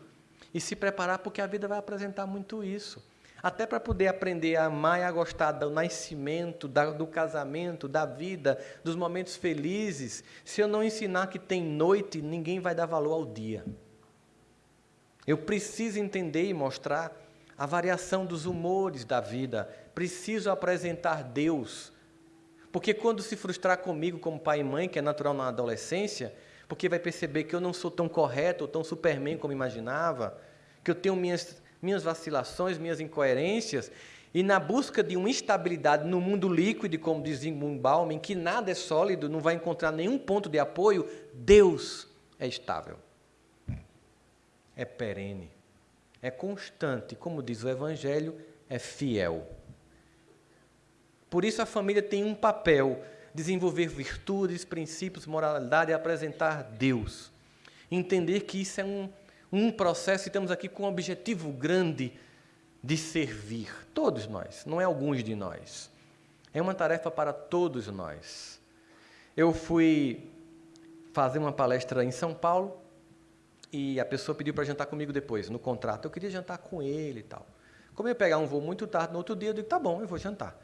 e se preparar porque a vida vai apresentar muito isso. Até para poder aprender a amar e a gostar do nascimento, do casamento, da vida, dos momentos felizes. Se eu não ensinar que tem noite, ninguém vai dar valor ao dia. Eu preciso entender e mostrar a variação dos humores da vida. Preciso apresentar Deus. Porque quando se frustrar comigo como pai e mãe, que é natural na adolescência, porque vai perceber que eu não sou tão correto ou tão superman como imaginava, que eu tenho minhas, minhas vacilações, minhas incoerências, e na busca de uma estabilidade no mundo líquido, como diz Zygmunt em que nada é sólido, não vai encontrar nenhum ponto de apoio, Deus é estável. É perene é constante, como diz o Evangelho, é fiel. Por isso a família tem um papel desenvolver virtudes, princípios, moralidade e apresentar Deus. Entender que isso é um, um processo e estamos aqui com um objetivo grande de servir. Todos nós, não é alguns de nós. É uma tarefa para todos nós. Eu fui fazer uma palestra em São Paulo e a pessoa pediu para jantar comigo depois, no contrato. Eu queria jantar com ele e tal. Como eu ia pegar um voo muito tarde no outro dia, eu digo, tá bom, eu vou jantar.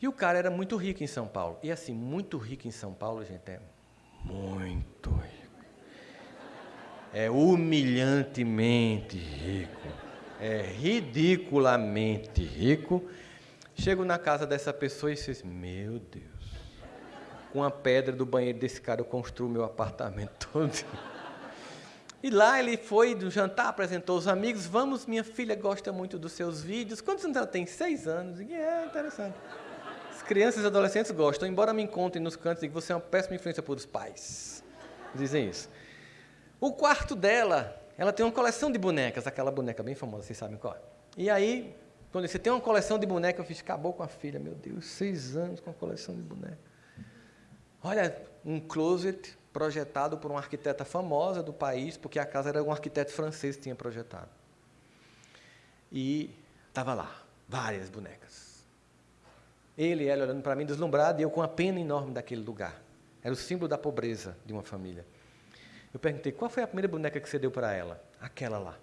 E o cara era muito rico em São Paulo. E assim, muito rico em São Paulo, gente, é muito rico. É humilhantemente rico. É ridiculamente rico. Chego na casa dessa pessoa e diz, meu Deus, com a pedra do banheiro desse cara eu construo meu apartamento todo. E lá ele foi do jantar, apresentou os amigos. Vamos, minha filha gosta muito dos seus vídeos. Quantos anos ela tem? Seis anos. E é interessante. As crianças e adolescentes gostam, embora me encontrem nos cantos e que você é uma péssima influência para os pais. Dizem isso. O quarto dela, ela tem uma coleção de bonecas, aquela boneca bem famosa, vocês sabem qual. É. E aí, quando você tem uma coleção de bonecas, eu fiz, acabou com a filha. Meu Deus, seis anos com a coleção de bonecas. Olha, um closet projetado por uma arquiteta famosa do país, porque a casa era um arquiteto francês que tinha projetado. E estava lá, várias bonecas. Ele e ela olhando para mim deslumbrado e eu com a pena enorme daquele lugar. Era o símbolo da pobreza de uma família. Eu perguntei, qual foi a primeira boneca que você deu para ela? Aquela lá.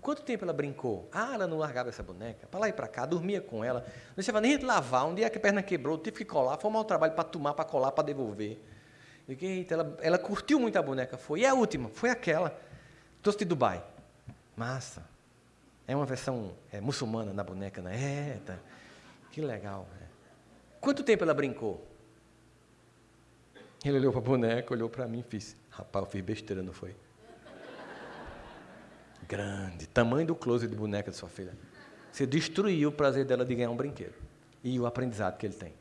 Quanto tempo ela brincou? Ah, ela não largava essa boneca. Para lá e para cá, dormia com ela. Não deixava nem lavar. Um dia que a perna quebrou, tive que colar. Foi um mau trabalho para tomar, para colar, para devolver. Eu digo, eita, ela, ela curtiu muito a boneca. Foi. E a última? Foi aquela. Trouxe de Dubai. Massa. É uma versão é, muçulmana na boneca, né? É, tá. Que legal. É. Quanto tempo ela brincou? Ele olhou para a boneca, olhou para mim e fez. Rapaz, eu fiz besteira, não foi? Grande. Tamanho do close de boneca de sua filha. Você destruiu o prazer dela de ganhar um brinquedo. E o aprendizado que ele tem.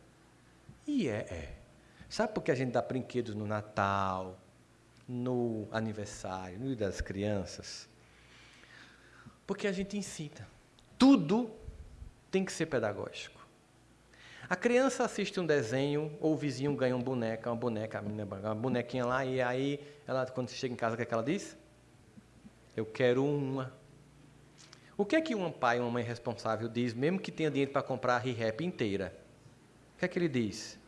E é, é. Sabe por que a gente dá brinquedos no Natal, no aniversário, no Dia das Crianças? Porque a gente ensina. Tudo tem que ser pedagógico. A criança assiste um desenho, ou o vizinho ganha uma boneca, uma boneca, uma bonequinha lá, e aí, ela, quando chega em casa, o que, é que ela diz? Eu quero uma. O que é que um pai, uma mãe responsável diz, mesmo que tenha dinheiro para comprar a ReHap inteira? O que é que ele diz?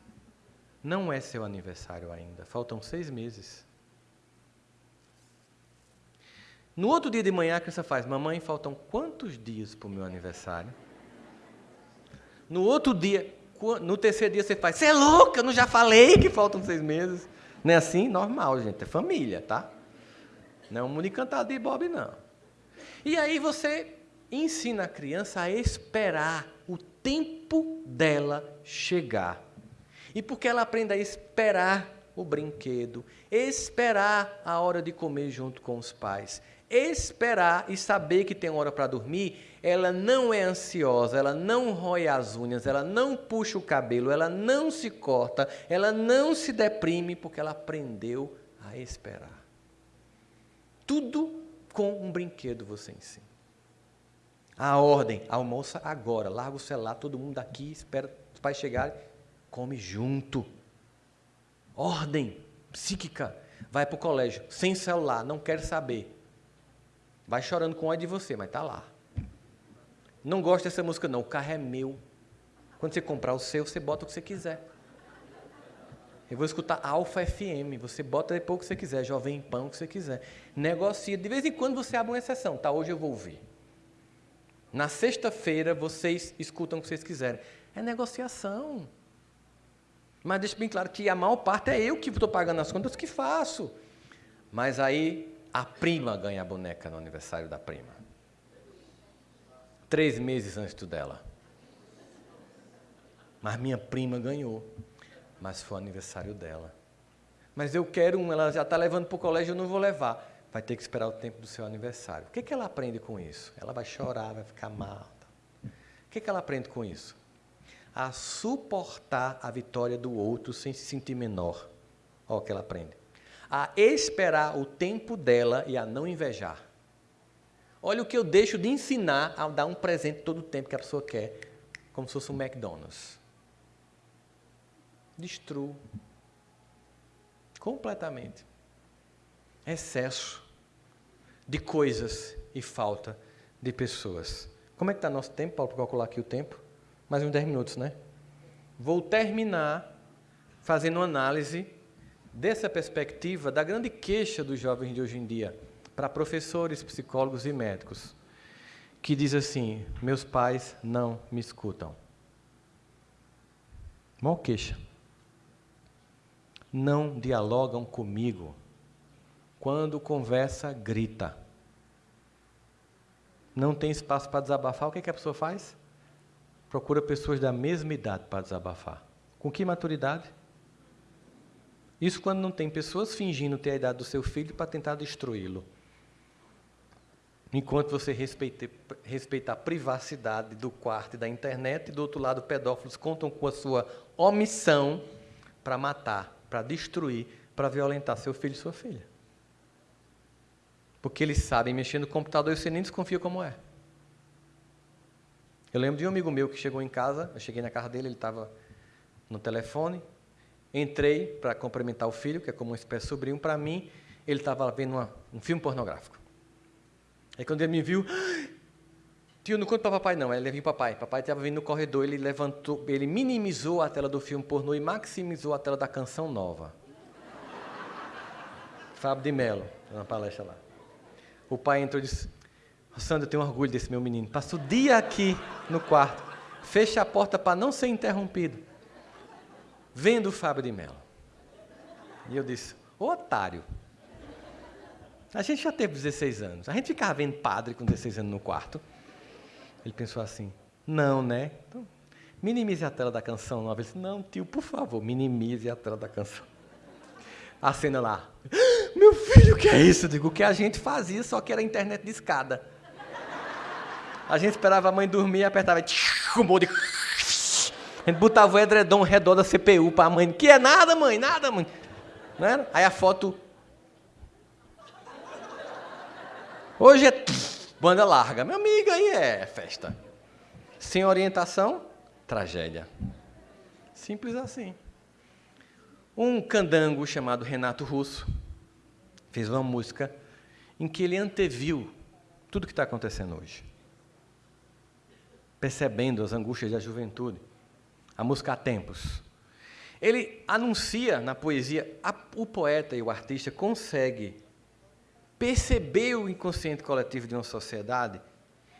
Não é seu aniversário ainda, faltam seis meses. No outro dia de manhã, a criança faz: Mamãe, faltam quantos dias para o meu aniversário? No outro dia, no terceiro dia, você faz: Você é louca, eu não já falei que faltam seis meses. Não é assim? Normal, gente, é família, tá? Não é um mundo encantado de Bob, não. E aí você ensina a criança a esperar o tempo dela chegar. E porque ela aprende a esperar o brinquedo, esperar a hora de comer junto com os pais, esperar e saber que tem hora para dormir, ela não é ansiosa, ela não rói as unhas, ela não puxa o cabelo, ela não se corta, ela não se deprime porque ela aprendeu a esperar. Tudo com um brinquedo você ensina. A ordem, almoça agora, larga o celular, todo mundo aqui, espera os pais chegarem come junto. Ordem psíquica. Vai para o colégio, sem celular, não quer saber. Vai chorando com ódio de você, mas está lá. Não gosta dessa música, não. O carro é meu. Quando você comprar o seu, você bota o que você quiser. Eu vou escutar Alfa FM. Você bota depois o que você quiser, Jovem Pan, o que você quiser. Negocia. De vez em quando você abre uma exceção. Tá, hoje eu vou ouvir. Na sexta-feira vocês escutam o que vocês quiserem. É negociação. Mas deixa bem claro que a maior parte é eu que estou pagando as contas que faço. Mas aí a prima ganha a boneca no aniversário da prima. Três meses antes do dela. Mas minha prima ganhou. Mas foi o aniversário dela. Mas eu quero um, ela já está levando para o colégio, eu não vou levar. Vai ter que esperar o tempo do seu aniversário. O que, que ela aprende com isso? Ela vai chorar, vai ficar mal. O que, que ela aprende com isso? A suportar a vitória do outro sem se sentir menor. Olha o que ela aprende. A esperar o tempo dela e a não invejar. Olha o que eu deixo de ensinar a dar um presente todo o tempo que a pessoa quer, como se fosse um McDonald's. destruo. Completamente. Excesso de coisas e falta de pessoas. Como é que está nosso tempo, Paulo, para calcular aqui o tempo? Mais uns 10 minutos, né? Vou terminar fazendo uma análise dessa perspectiva da grande queixa dos jovens de hoje em dia para professores, psicólogos e médicos, que diz assim: meus pais não me escutam. Mó queixa. Não dialogam comigo. Quando conversa, grita. Não tem espaço para desabafar, o que, é que a pessoa faz? Procura pessoas da mesma idade para desabafar. Com que maturidade? Isso quando não tem pessoas fingindo ter a idade do seu filho para tentar destruí-lo. Enquanto você respeita, respeita a privacidade do quarto e da internet, e do outro lado, pedófilos contam com a sua omissão para matar, para destruir, para violentar seu filho e sua filha. Porque eles sabem mexer no computador e você nem desconfia como é. Eu lembro de um amigo meu que chegou em casa, eu cheguei na casa dele, ele estava no telefone, entrei para cumprimentar o filho, que é como uma espécie de sobrinho, para mim, ele estava vendo uma, um filme pornográfico. Aí quando ele me viu, tio, não conta para papai não, ele viu papai. Papai estava vindo no corredor, ele levantou, ele minimizou a tela do filme pornô e maximizou a tela da canção nova. Fábio de Mello, na palestra lá. O pai entrou e disse, Sandra, eu tenho orgulho desse meu menino. Passa o dia aqui no quarto, fecha a porta para não ser interrompido, vendo o Fábio de Mello. E eu disse, otário. A gente já teve 16 anos. A gente ficava vendo padre com 16 anos no quarto. Ele pensou assim, não, né? Então, minimize a tela da canção nova. Ele disse, não, tio, por favor, minimize a tela da canção. A cena lá. Meu filho, o que é isso? Eu digo, o que a gente fazia, só que era internet de escada. A gente esperava a mãe dormir e apertava um monte de... A gente botava o edredom ao redor da CPU para a mãe. Que é nada, mãe, nada, mãe. Não era? Aí a foto Hoje é banda larga. Meu amigo, aí é festa. Sem orientação, tragédia. Simples assim. Um candango chamado Renato Russo fez uma música em que ele anteviu tudo o que está acontecendo hoje. Percebendo as angústias da juventude. A música há tempos. Ele anuncia na poesia, a, o poeta e o artista consegue perceber o inconsciente coletivo de uma sociedade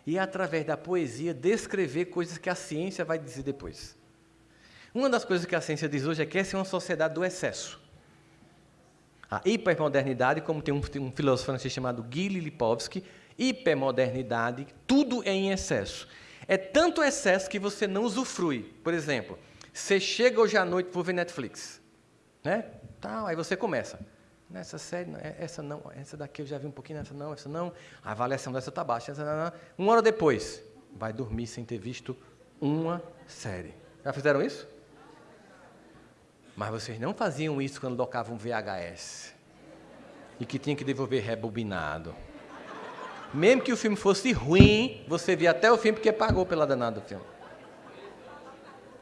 e, através da poesia, descrever coisas que a ciência vai dizer depois. Uma das coisas que a ciência diz hoje é que essa é uma sociedade do excesso. A hipermodernidade, como tem um, um filósofo francês chamado Guy Lipovsky, hipermodernidade, tudo é em excesso. É tanto excesso que você não usufrui. Por exemplo, você chega hoje à noite para ver Netflix. Né? Tá, aí você começa. Nessa série, é, essa não, essa daqui eu já vi um pouquinho, essa não, essa não. A avaliação dessa está baixa. Essa não, não. Uma hora depois, vai dormir sem ter visto uma série. Já fizeram isso? Mas vocês não faziam isso quando tocavam um VHS. E que tinha que devolver rebobinado. Mesmo que o filme fosse ruim, você via até o filme porque pagou pela danada do filme.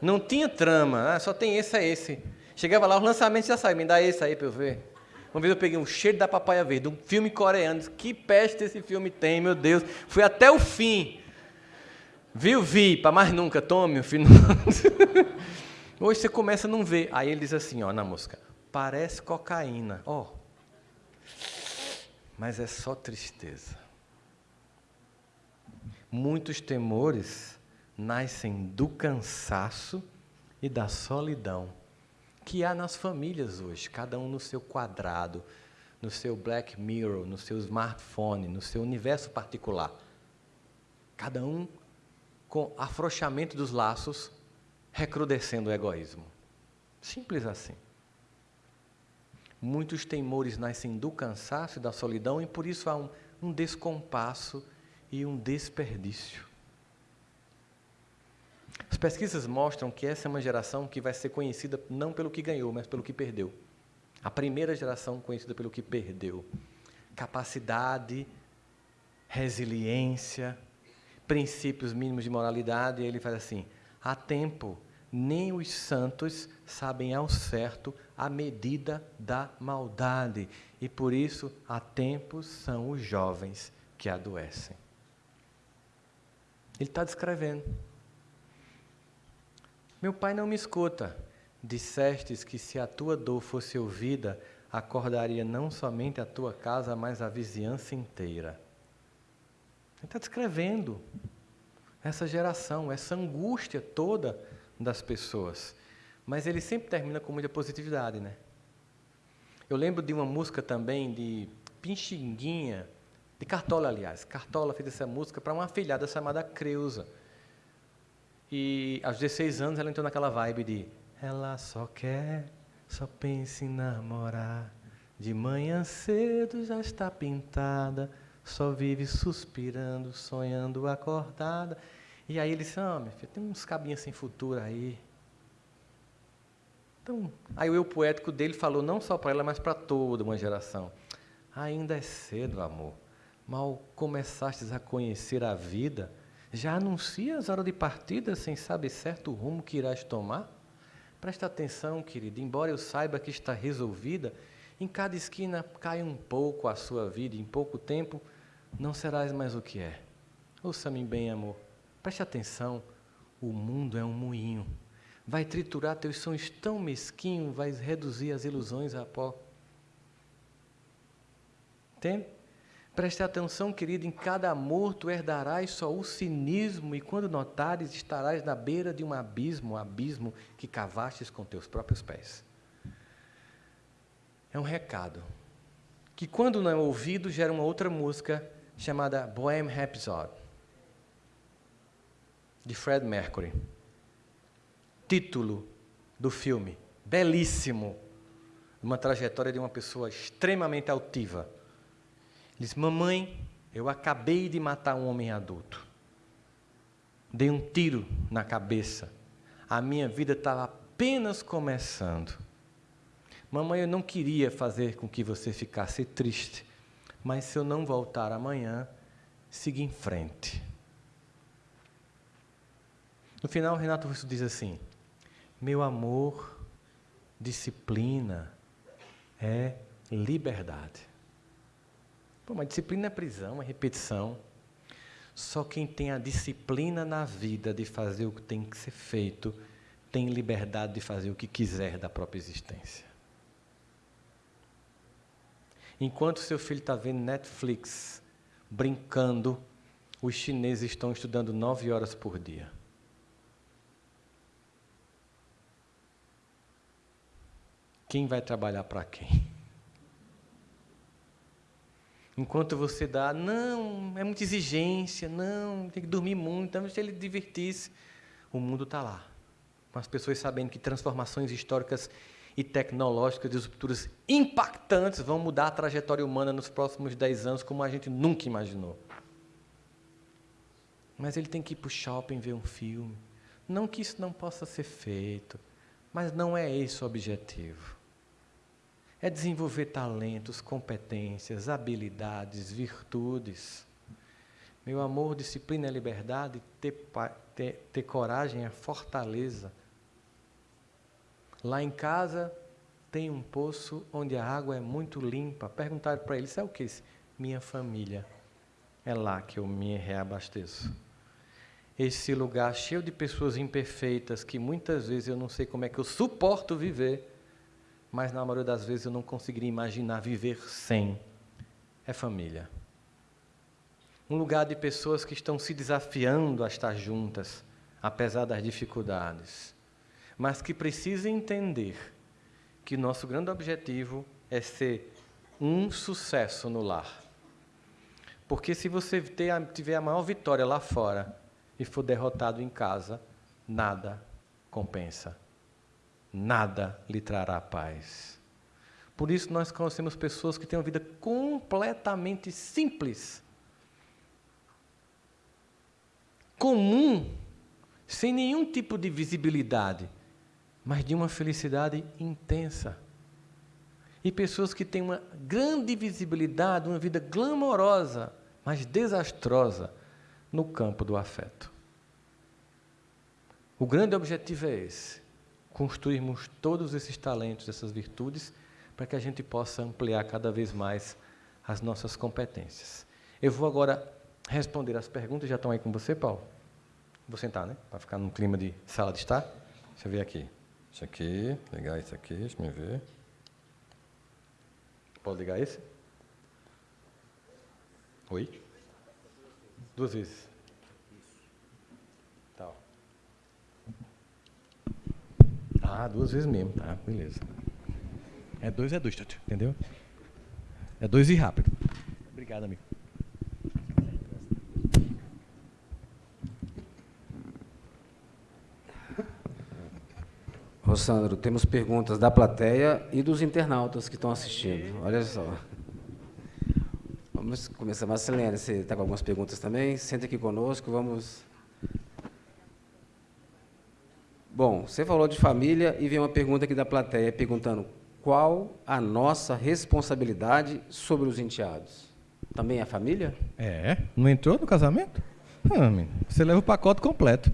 Não tinha trama, ah, só tem esse a esse. Chegava lá, os lançamentos já saíram, me dá esse aí para eu ver. Uma vez eu peguei um cheiro da papaya verde, um filme coreano. Que peste esse filme tem, meu Deus. Fui até o fim. Viu? Vi, para mais nunca. Tome o filho. Hoje você começa a não ver. Aí ele diz assim, ó, na música. Parece cocaína. Ó. Mas é só tristeza. Muitos temores nascem do cansaço e da solidão que há nas famílias hoje, cada um no seu quadrado, no seu Black Mirror, no seu smartphone, no seu universo particular. Cada um com afrouxamento dos laços, recrudescendo o egoísmo. Simples assim. Muitos temores nascem do cansaço e da solidão, e por isso há um, um descompasso e um desperdício. As pesquisas mostram que essa é uma geração que vai ser conhecida não pelo que ganhou, mas pelo que perdeu. A primeira geração conhecida pelo que perdeu. Capacidade, resiliência, princípios mínimos de moralidade, e ele faz assim: há tempo nem os santos sabem ao certo a medida da maldade, e por isso há tempos são os jovens que adoecem. Ele está descrevendo. Meu pai não me escuta. Dissestes que se a tua dor fosse ouvida, acordaria não somente a tua casa, mas a vizinhança inteira. Ele está descrevendo essa geração, essa angústia toda das pessoas. Mas ele sempre termina com muita positividade, né? Eu lembro de uma música também de Pinchinguinha, de Cartola, aliás. Cartola fez essa música para uma filhada chamada Creuza. E aos 16 anos ela entrou naquela vibe de ela só quer, só pensa em namorar. De manhã cedo já está pintada, só vive suspirando, sonhando acordada. E aí ele disse, ah, minha filha, tem uns cabinhos sem futuro aí. Então, aí o eu poético dele falou não só para ela, mas para toda uma geração. Ainda é cedo, amor. Mal começastes a conhecer a vida, já anuncias a hora de partida sem saber certo o rumo que irás tomar? Presta atenção, querido, embora eu saiba que está resolvida, em cada esquina cai um pouco a sua vida, em pouco tempo não serás mais o que é. Ouça-me bem, amor. Preste atenção, o mundo é um moinho. Vai triturar teus sonhos tão mesquinhos, vai reduzir as ilusões a pó. Entende? Preste atenção, querido, em cada amor tu herdarás só o cinismo, e quando notares, estarás na beira de um abismo, um abismo que cavastes com teus próprios pés. É um recado que, quando não é ouvido, gera uma outra música chamada Bohemian Rhapsody de Fred Mercury. Título do filme, belíssimo, uma trajetória de uma pessoa extremamente altiva. Ele diz: Mamãe, eu acabei de matar um homem adulto. Dei um tiro na cabeça. A minha vida estava apenas começando. Mamãe, eu não queria fazer com que você ficasse triste, mas se eu não voltar amanhã, siga em frente. No final, Renato Russo diz assim: Meu amor, disciplina é liberdade. Pô, mas disciplina é prisão, é repetição. Só quem tem a disciplina na vida de fazer o que tem que ser feito, tem liberdade de fazer o que quiser da própria existência. Enquanto seu filho está vendo Netflix, brincando, os chineses estão estudando nove horas por dia. Quem vai trabalhar para quem? Enquanto você dá, não, é muita exigência, não, tem que dormir muito, então se ele divertisse, o mundo está lá. Com as pessoas sabendo que transformações históricas e tecnológicas, de rupturas impactantes vão mudar a trajetória humana nos próximos dez anos como a gente nunca imaginou. Mas ele tem que ir para o shopping ver um filme. Não que isso não possa ser feito, mas não é esse o objetivo é desenvolver talentos, competências, habilidades, virtudes. Meu amor, disciplina é liberdade, ter, ter, ter coragem é fortaleza. Lá em casa tem um poço onde a água é muito limpa. Perguntaram para ele, sabe o que? Minha família. É lá que eu me reabasteço. Esse lugar cheio de pessoas imperfeitas que muitas vezes eu não sei como é que eu suporto viver mas na maioria das vezes eu não conseguiria imaginar viver sem. É família. Um lugar de pessoas que estão se desafiando a estar juntas, apesar das dificuldades, mas que precisam entender que nosso grande objetivo é ser um sucesso no lar. Porque se você tiver a maior vitória lá fora e for derrotado em casa, nada compensa nada lhe trará paz. Por isso nós conhecemos pessoas que têm uma vida completamente simples, comum, sem nenhum tipo de visibilidade, mas de uma felicidade intensa. E pessoas que têm uma grande visibilidade, uma vida glamourosa, mas desastrosa no campo do afeto. O grande objetivo é esse: construirmos todos esses talentos, essas virtudes, para que a gente possa ampliar cada vez mais as nossas competências. Eu vou agora responder as perguntas. Já estão aí com você, Paulo? Vou sentar, né? Para ficar num clima de sala de estar. Deixa eu ver aqui. Isso aqui, ligar isso aqui, deixa eu ver. Pode ligar esse? Oi? Duas vezes. Ah, duas vezes mesmo, tá, beleza. É dois, é dois, entendeu? É dois e rápido. Obrigado, amigo. Rossandro, temos perguntas da plateia e dos internautas que estão assistindo. Olha só. Vamos começar. Marcelene, você está com algumas perguntas também? Senta aqui conosco, vamos... Bom, você falou de família e vem uma pergunta aqui da plateia perguntando qual a nossa responsabilidade sobre os enteados? Também a família? É, não entrou no casamento? Ah, você leva o pacote completo.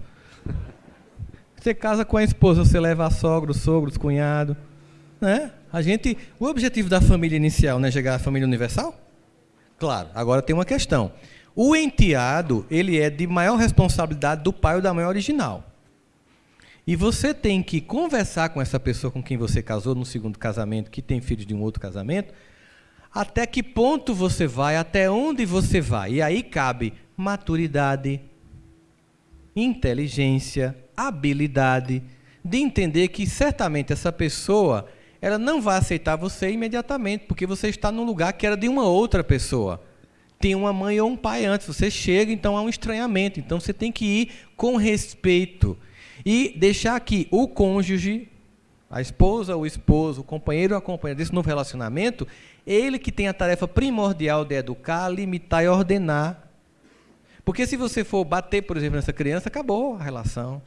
Você casa com a esposa, você leva a sogra, os sogros, cunhado. Né? A gente, o objetivo da família inicial não é chegar à família universal? Claro, agora tem uma questão. O enteado, ele é de maior responsabilidade do pai ou da mãe original. E você tem que conversar com essa pessoa com quem você casou no segundo casamento, que tem filhos de um outro casamento, até que ponto você vai, até onde você vai. E aí cabe maturidade, inteligência, habilidade de entender que certamente essa pessoa ela não vai aceitar você imediatamente, porque você está num lugar que era de uma outra pessoa. Tem uma mãe ou um pai antes, você chega, então há um estranhamento. Então você tem que ir com respeito e deixar que o cônjuge, a esposa, o esposo, o companheiro ou a companheira desse novo relacionamento, ele que tem a tarefa primordial de educar, limitar e ordenar. Porque se você for bater, por exemplo, nessa criança, acabou a relação.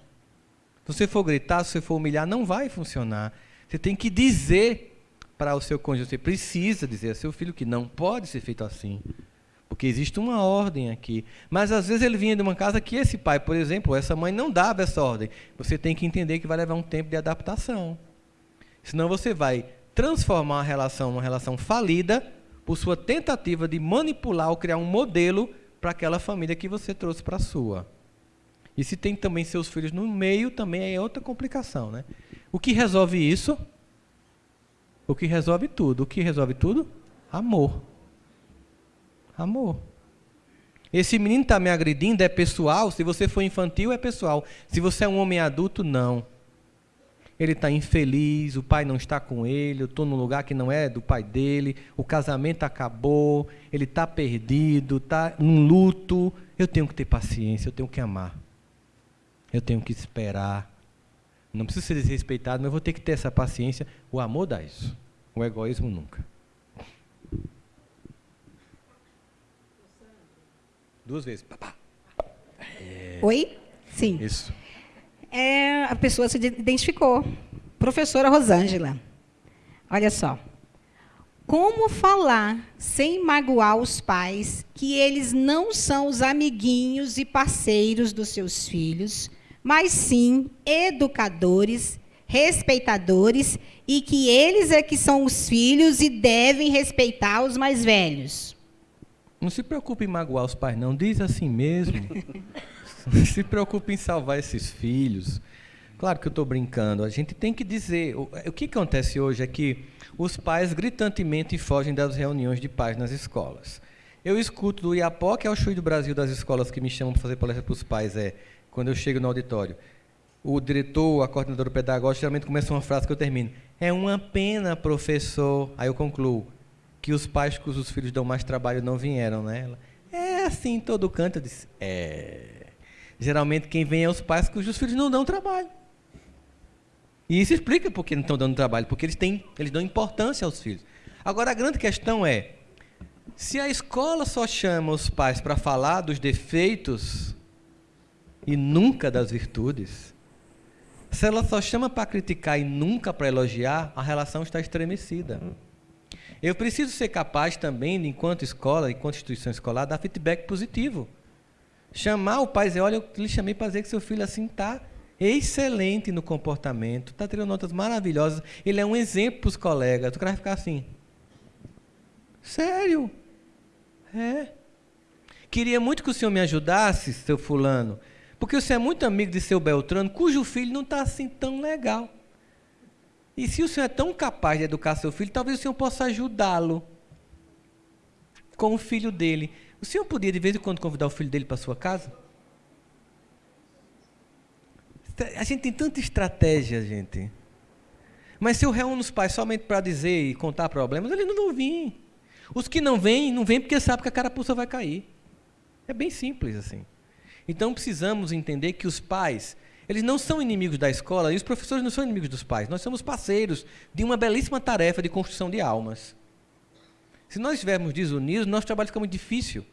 Se você for gritar, se você for humilhar, não vai funcionar. Você tem que dizer para o seu cônjuge, você precisa dizer ao seu filho que não pode ser feito assim. Porque existe uma ordem aqui. Mas às vezes ele vinha de uma casa que esse pai, por exemplo, essa mãe não dava essa ordem. Você tem que entender que vai levar um tempo de adaptação. Senão você vai transformar a relação numa relação falida por sua tentativa de manipular ou criar um modelo para aquela família que você trouxe para a sua. E se tem também seus filhos no meio, também é outra complicação. Né? O que resolve isso? O que resolve tudo? O que resolve tudo? Amor. Amor. Esse menino está me agredindo, é pessoal. Se você for infantil, é pessoal. Se você é um homem adulto, não. Ele está infeliz, o pai não está com ele, eu estou num lugar que não é do pai dele, o casamento acabou, ele está perdido, está num luto. Eu tenho que ter paciência, eu tenho que amar eu tenho que esperar. Não preciso ser desrespeitado, mas eu vou ter que ter essa paciência. O amor dá isso. O egoísmo nunca. Duas vezes. É... Oi? Sim. Isso. É, a pessoa se identificou. Professora Rosângela. Olha só. Como falar sem magoar os pais que eles não são os amiguinhos e parceiros dos seus filhos, mas sim educadores, respeitadores e que eles é que são os filhos e devem respeitar os mais velhos. Não se preocupe em magoar os pais, não. Diz assim mesmo. se preocupe em salvar esses filhos. Claro que eu estou brincando. A gente tem que dizer. O, o que acontece hoje é que os pais gritantemente fogem das reuniões de pais nas escolas. Eu escuto do IAPO, que é o Chui do Brasil das escolas que me chamam para fazer palestra para os pais, é quando eu chego no auditório. O diretor, a coordenadora pedagógica, geralmente começa uma frase que eu termino. É uma pena, professor. Aí eu concluo que os pais cujos filhos dão mais trabalho não vieram, né? Ela, é assim, todo canto. Eu disse, é. Geralmente quem vem é os pais cujos filhos não dão trabalho. E isso explica por que não estão dando trabalho, porque eles, têm, eles dão importância aos filhos. Agora, a grande questão é: se a escola só chama os pais para falar dos defeitos e nunca das virtudes, se ela só chama para criticar e nunca para elogiar, a relação está estremecida. Eu preciso ser capaz também, enquanto escola, enquanto instituição escolar, dar feedback positivo. Chamar o pai e dizer, olha, eu lhe chamei para dizer que seu filho assim está. excelente no comportamento, está tirando notas maravilhosas, ele é um exemplo para os colegas. Cara vai ficar assim. Sério? É. Queria muito que o senhor me ajudasse, seu fulano, porque o senhor é muito amigo de seu Beltrano, cujo filho não está assim tão legal. E se o senhor é tão capaz de educar seu filho, talvez o senhor possa ajudá-lo com o filho dele. O senhor podia, de vez em quando, convidar o filho dele para sua casa? A gente tem tanta estratégia, gente. Mas se eu reúno os pais somente para dizer e contar problemas, eles não vão vir. Os que não vêm, não vêm porque sabem que a carapuça vai cair. É bem simples assim. Então precisamos entender que os pais, eles não são inimigos da escola e os professores não são inimigos dos pais. Nós somos parceiros de uma belíssima tarefa de construção de almas. Se nós estivermos desunidos, nosso trabalho fica muito difícil.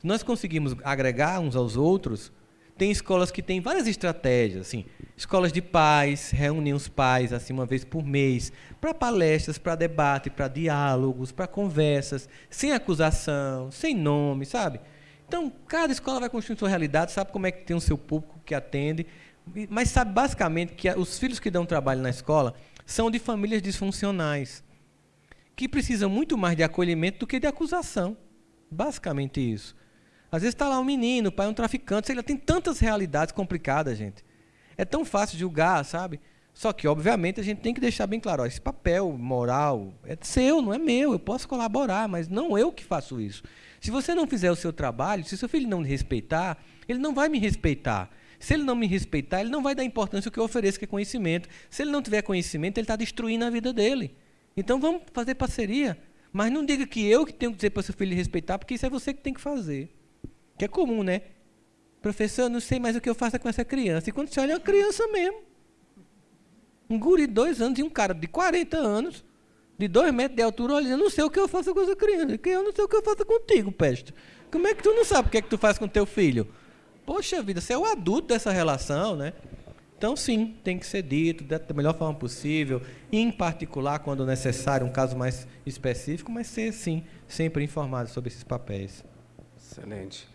Se nós conseguimos agregar uns aos outros, tem escolas que têm várias estratégias, assim, escolas de pais, reúnem os pais assim uma vez por mês, para palestras, para debate, para diálogos, para conversas, sem acusação, sem nome, sabe? Então, cada escola vai construir sua realidade, sabe como é que tem o seu público que atende, mas sabe basicamente que os filhos que dão trabalho na escola são de famílias disfuncionais, que precisam muito mais de acolhimento do que de acusação. Basicamente isso. Às vezes está lá um menino, o pai é um traficante, lá, tem tantas realidades complicadas, gente. É tão fácil julgar, sabe? Só que, obviamente, a gente tem que deixar bem claro, ó, esse papel moral é seu, não é meu, eu posso colaborar, mas não eu que faço isso. Se você não fizer o seu trabalho, se seu filho não me respeitar, ele não vai me respeitar. Se ele não me respeitar, ele não vai dar importância ao que eu ofereço, que é conhecimento. Se ele não tiver conhecimento, ele está destruindo a vida dele. Então vamos fazer parceria. Mas não diga que eu que tenho que dizer para seu filho respeitar, porque isso é você que tem que fazer. Que é comum, né? Professor, eu não sei mais o que eu faço com essa criança. E quando você olha, é uma criança mesmo. Um guri de dois anos e um cara de 40 anos, de dois metros de altura, olha, eu não sei o que eu faço com essa criança. Que eu não sei o que eu faço contigo, peste. Como é que tu não sabe o que é que tu faz com teu filho? Poxa vida, você é o adulto dessa relação, né? Então, sim, tem que ser dito da melhor forma possível, em particular, quando necessário, um caso mais específico, mas ser, sim, sempre informado sobre esses papéis. Excelente.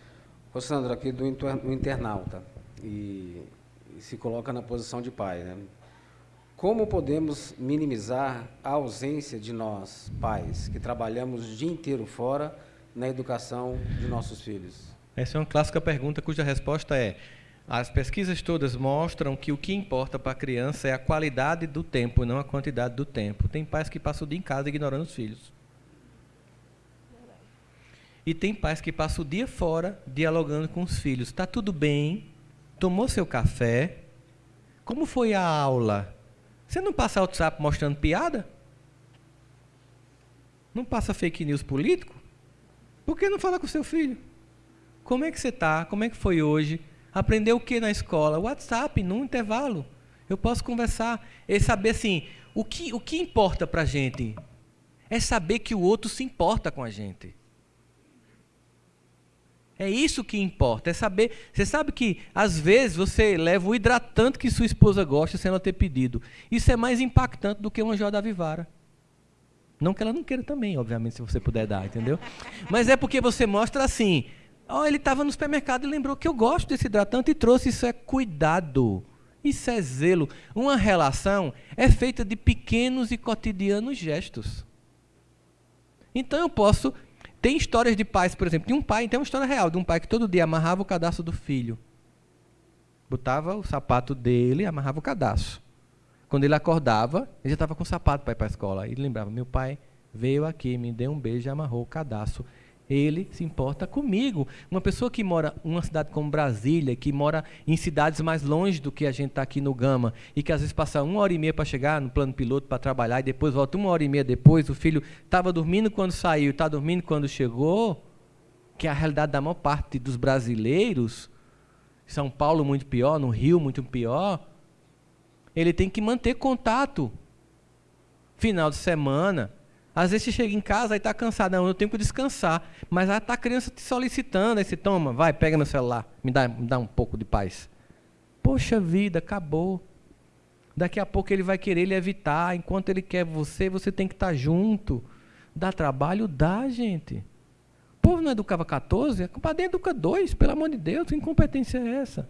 Ô Sandro, aqui do internauta, e, e, se coloca na posição de pai, né? Como podemos minimizar a ausência de nós, pais, que trabalhamos o dia inteiro fora na educação de nossos filhos? Essa é uma clássica pergunta cuja resposta é: as pesquisas todas mostram que o que importa para a criança é a qualidade do tempo, não a quantidade do tempo. Tem pais que passam o dia em casa ignorando os filhos. E tem pais que passam o dia fora dialogando com os filhos. Está tudo bem? Tomou seu café? Como foi a aula? Você não passa WhatsApp mostrando piada? Não passa fake news político? Por que não fala com seu filho? Como é que você está? Como é que foi hoje? Aprendeu o que na escola? WhatsApp, num intervalo. Eu posso conversar. E saber assim, o que, o que importa para a gente é saber que o outro se importa com a gente. É isso que importa, é saber. Você sabe que às vezes você leva o hidratante que sua esposa gosta sem ela ter pedido. Isso é mais impactante do que uma joia da Vivara. Não que ela não queira também, obviamente, se você puder dar, entendeu? Mas é porque você mostra assim. Oh, ele estava no supermercado e lembrou que eu gosto desse hidratante e trouxe. Isso é cuidado. Isso é zelo. Uma relação é feita de pequenos e cotidianos gestos. Então eu posso tem histórias de pais, por exemplo, tem um pai, tem uma história real de um pai que todo dia amarrava o cadastro do filho. Botava o sapato dele, amarrava o cadastro. Quando ele acordava, ele já estava com o sapato para ir para a escola. E lembrava: meu pai veio aqui, me deu um beijo e amarrou o cadastro ele se importa comigo. Uma pessoa que mora em uma cidade como Brasília, que mora em cidades mais longe do que a gente está aqui no Gama, e que às vezes passa uma hora e meia para chegar no plano piloto para trabalhar, e depois volta uma hora e meia depois, o filho estava dormindo quando saiu, está dormindo quando chegou, que é a realidade da maior parte dos brasileiros, São Paulo muito pior, no Rio muito pior, ele tem que manter contato. Final de semana, às vezes você chega em casa e está cansado, não, eu tenho que descansar. Mas está a criança te solicitando, aí você toma, vai, pega meu celular, me dá, me dá um pouco de paz. Poxa vida, acabou. Daqui a pouco ele vai querer lhe evitar. Enquanto ele quer você, você tem que estar tá junto. Dá trabalho? Dá, gente. O povo não educava 14, a compadre educa dois, pelo amor de Deus, que incompetência é essa?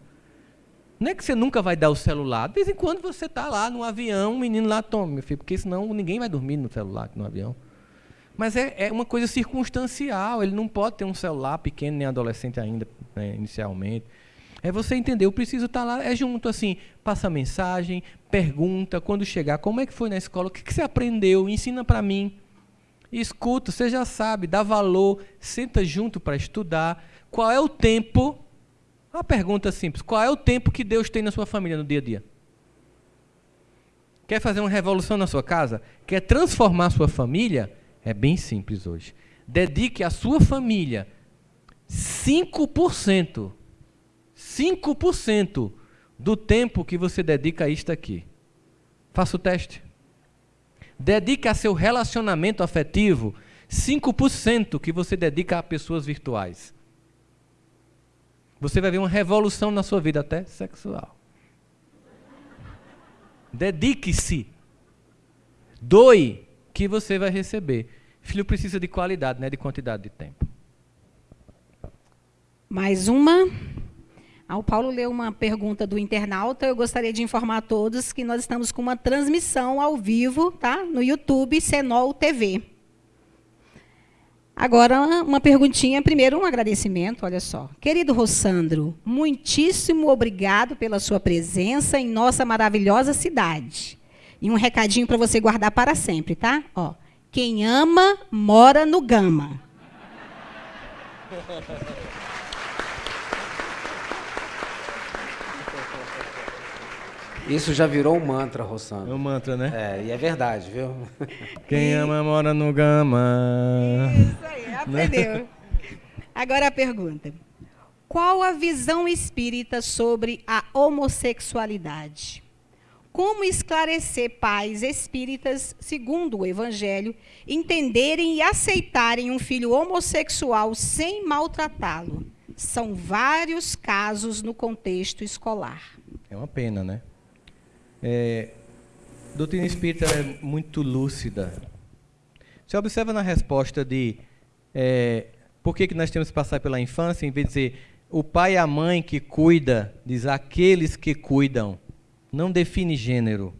Não é que você nunca vai dar o celular. De vez em quando você está lá no avião, o menino lá toma, meu filho, porque senão ninguém vai dormir no celular no avião. Mas é, é uma coisa circunstancial. Ele não pode ter um celular pequeno, nem adolescente ainda, né, inicialmente. É você entender, eu preciso estar tá lá, é junto assim, passa mensagem, pergunta, quando chegar, como é que foi na escola, o que, que você aprendeu, ensina para mim. Escuta, você já sabe, dá valor, senta junto para estudar. Qual é o tempo? Uma pergunta simples: qual é o tempo que Deus tem na sua família no dia a dia? Quer fazer uma revolução na sua casa? Quer transformar a sua família? É bem simples hoje. Dedique à sua família 5%. 5% do tempo que você dedica a isto aqui. Faça o teste. Dedique a seu relacionamento afetivo 5% que você dedica a pessoas virtuais. Você vai ver uma revolução na sua vida, até sexual. Dedique-se. Doe que você vai receber. Filho precisa de qualidade, não é de quantidade de tempo. Mais uma. Ao Paulo leu uma pergunta do internauta, eu gostaria de informar a todos que nós estamos com uma transmissão ao vivo, tá? No YouTube Senol TV. Agora, uma perguntinha, primeiro um agradecimento, olha só. Querido Rossandro, muitíssimo obrigado pela sua presença em nossa maravilhosa cidade. E um recadinho para você guardar para sempre, tá? Ó, quem ama, mora no Gama. Isso já virou um mantra, Rossano. É um mantra, né? É, e é verdade, viu? Quem ama mora no Gama. Isso aí, aprendeu. Agora a pergunta. Qual a visão espírita sobre a homossexualidade? Como esclarecer pais espíritas, segundo o Evangelho, entenderem e aceitarem um filho homossexual sem maltratá-lo? São vários casos no contexto escolar. É uma pena, né? É, a doutrina espírita é muito lúcida. Você observa na resposta de é, por que, que nós temos que passar pela infância, em vez de dizer o pai e a mãe que cuida, diz aqueles que cuidam. Não define gênero.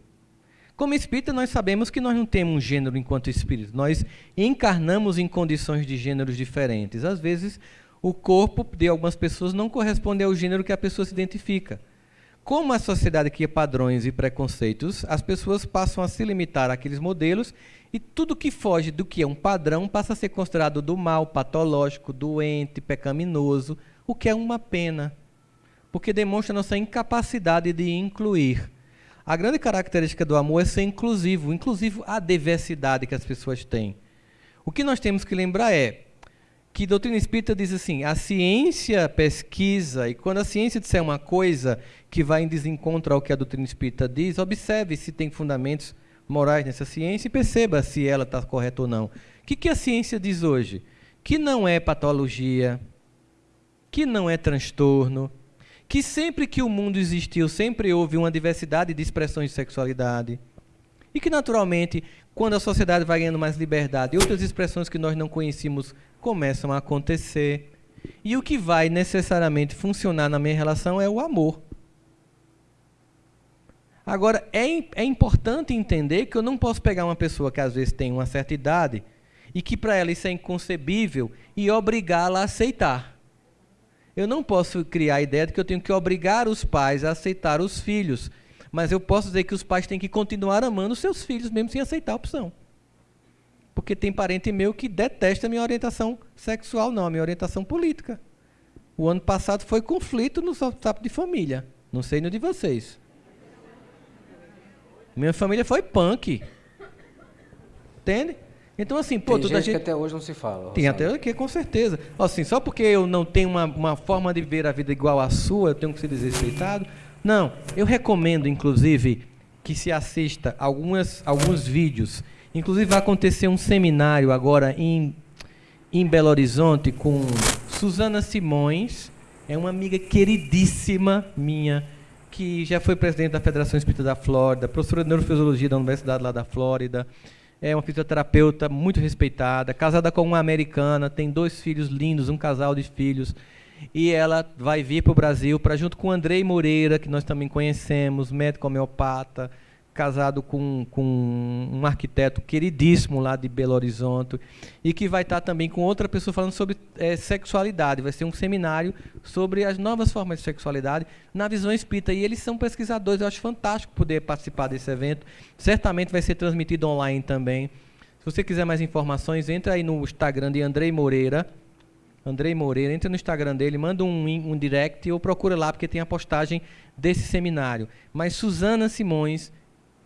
Como espírita, nós sabemos que nós não temos um gênero enquanto espírito. Nós encarnamos em condições de gêneros diferentes. Às vezes, o corpo de algumas pessoas não corresponde ao gênero que a pessoa se identifica. Como a sociedade cria padrões e preconceitos, as pessoas passam a se limitar àqueles modelos e tudo que foge do que é um padrão passa a ser considerado do mal, patológico, doente, pecaminoso, o que é uma pena, porque demonstra nossa incapacidade de incluir. A grande característica do amor é ser inclusivo, inclusive a diversidade que as pessoas têm. O que nós temos que lembrar é que a doutrina espírita diz assim: a ciência pesquisa, e quando a ciência disser uma coisa que vai em desencontro ao que a doutrina espírita diz, observe se tem fundamentos morais nessa ciência e perceba se ela está correta ou não. O que, que a ciência diz hoje? Que não é patologia, que não é transtorno, que sempre que o mundo existiu, sempre houve uma diversidade de expressões de sexualidade. E que, naturalmente, quando a sociedade vai ganhando mais liberdade, outras expressões que nós não conhecíamos começam a acontecer. E o que vai necessariamente funcionar na minha relação é o amor. Agora, é, é importante entender que eu não posso pegar uma pessoa que às vezes tem uma certa idade e que para ela isso é inconcebível e obrigá-la a aceitar. Eu não posso criar a ideia de que eu tenho que obrigar os pais a aceitar os filhos, mas eu posso dizer que os pais têm que continuar amando seus filhos, mesmo sem aceitar a opção. Porque tem parente meu que detesta a minha orientação sexual, não, a minha orientação política. O ano passado foi conflito no WhatsApp de família. Não sei no de vocês. Minha família foi punk. Entende? Então, assim, pô, Tem toda gente gente. que até hoje não se fala. Tem Rossano. até aqui, com certeza. Assim, só porque eu não tenho uma, uma forma de ver a vida igual à sua, eu tenho que ser desrespeitado. Não. Eu recomendo, inclusive, que se assista algumas, alguns vídeos. Inclusive, vai acontecer um seminário agora em, em Belo Horizonte com Suzana Simões. É uma amiga queridíssima minha, que já foi presidente da Federação Espírita da Flórida, professora de neurofisiologia da Universidade lá da Flórida. É uma fisioterapeuta muito respeitada, casada com uma americana, tem dois filhos lindos, um casal de filhos. e ela vai vir para o Brasil para junto com o Andrei Moreira, que nós também conhecemos, médico homeopata, casado com, com um arquiteto queridíssimo lá de Belo Horizonte, e que vai estar também com outra pessoa falando sobre é, sexualidade. Vai ser um seminário sobre as novas formas de sexualidade na visão espírita. E eles são pesquisadores, eu acho fantástico poder participar desse evento. Certamente vai ser transmitido online também. Se você quiser mais informações, entra aí no Instagram de Andrei Moreira. Andrei Moreira, entra no Instagram dele, manda um, um direct ou procura lá, porque tem a postagem desse seminário. Mas Suzana Simões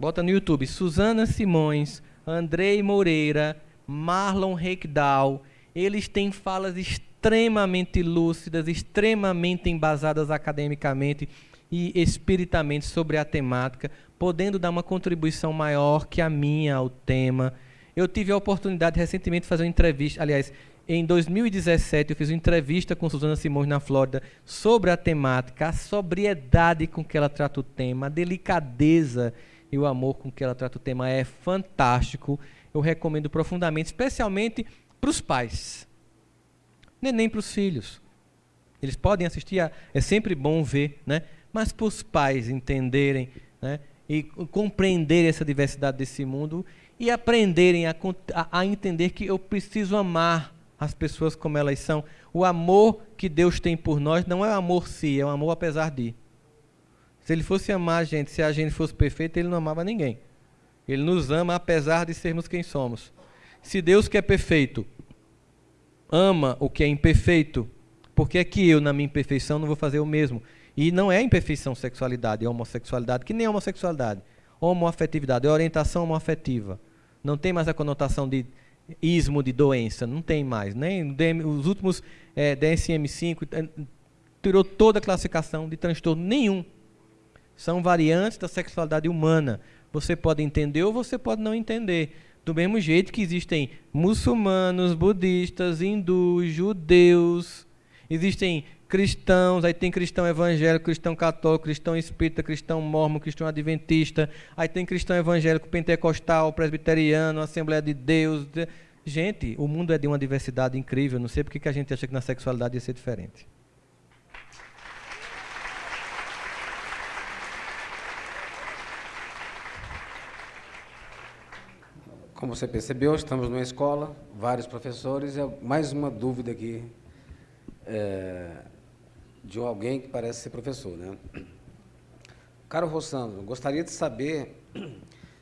Bota no YouTube. Suzana Simões, Andrei Moreira, Marlon Reikdal. Eles têm falas extremamente lúcidas, extremamente embasadas academicamente e espiritamente sobre a temática, podendo dar uma contribuição maior que a minha ao tema. Eu tive a oportunidade recentemente de fazer uma entrevista, aliás, em 2017 eu fiz uma entrevista com Suzana Simões na Flórida sobre a temática, a sobriedade com que ela trata o tema, a delicadeza e o amor com que ela trata o tema é fantástico. Eu recomendo profundamente, especialmente para os pais, nem para os filhos. Eles podem assistir, a, é sempre bom ver, né? mas para os pais entenderem né? e compreenderem essa diversidade desse mundo e aprenderem a, a, a entender que eu preciso amar as pessoas como elas são. O amor que Deus tem por nós não é amor si, é um amor apesar de. Se ele fosse amar a gente, se a gente fosse perfeito, ele não amava ninguém. Ele nos ama apesar de sermos quem somos. Se Deus que é perfeito ama o que é imperfeito, por que é que eu, na minha imperfeição, não vou fazer o mesmo? E não é imperfeição sexualidade, é homossexualidade, que nem é homossexualidade. Homoafetividade, é orientação homoafetiva. Não tem mais a conotação de ismo, de doença, não tem mais. Nem os últimos é, DSM-5 é, tirou toda a classificação de transtorno nenhum são variantes da sexualidade humana. Você pode entender ou você pode não entender. Do mesmo jeito que existem muçulmanos, budistas, hindus, judeus, existem cristãos, aí tem cristão evangélico, cristão católico, cristão espírita, cristão mormon, cristão adventista, aí tem cristão evangélico, pentecostal, presbiteriano, Assembleia de Deus. Gente, o mundo é de uma diversidade incrível, não sei porque que a gente acha que na sexualidade ia ser diferente. Como você percebeu, estamos numa escola, vários professores, e mais uma dúvida aqui é, de alguém que parece ser professor. Né? Caro Rossandro, gostaria de saber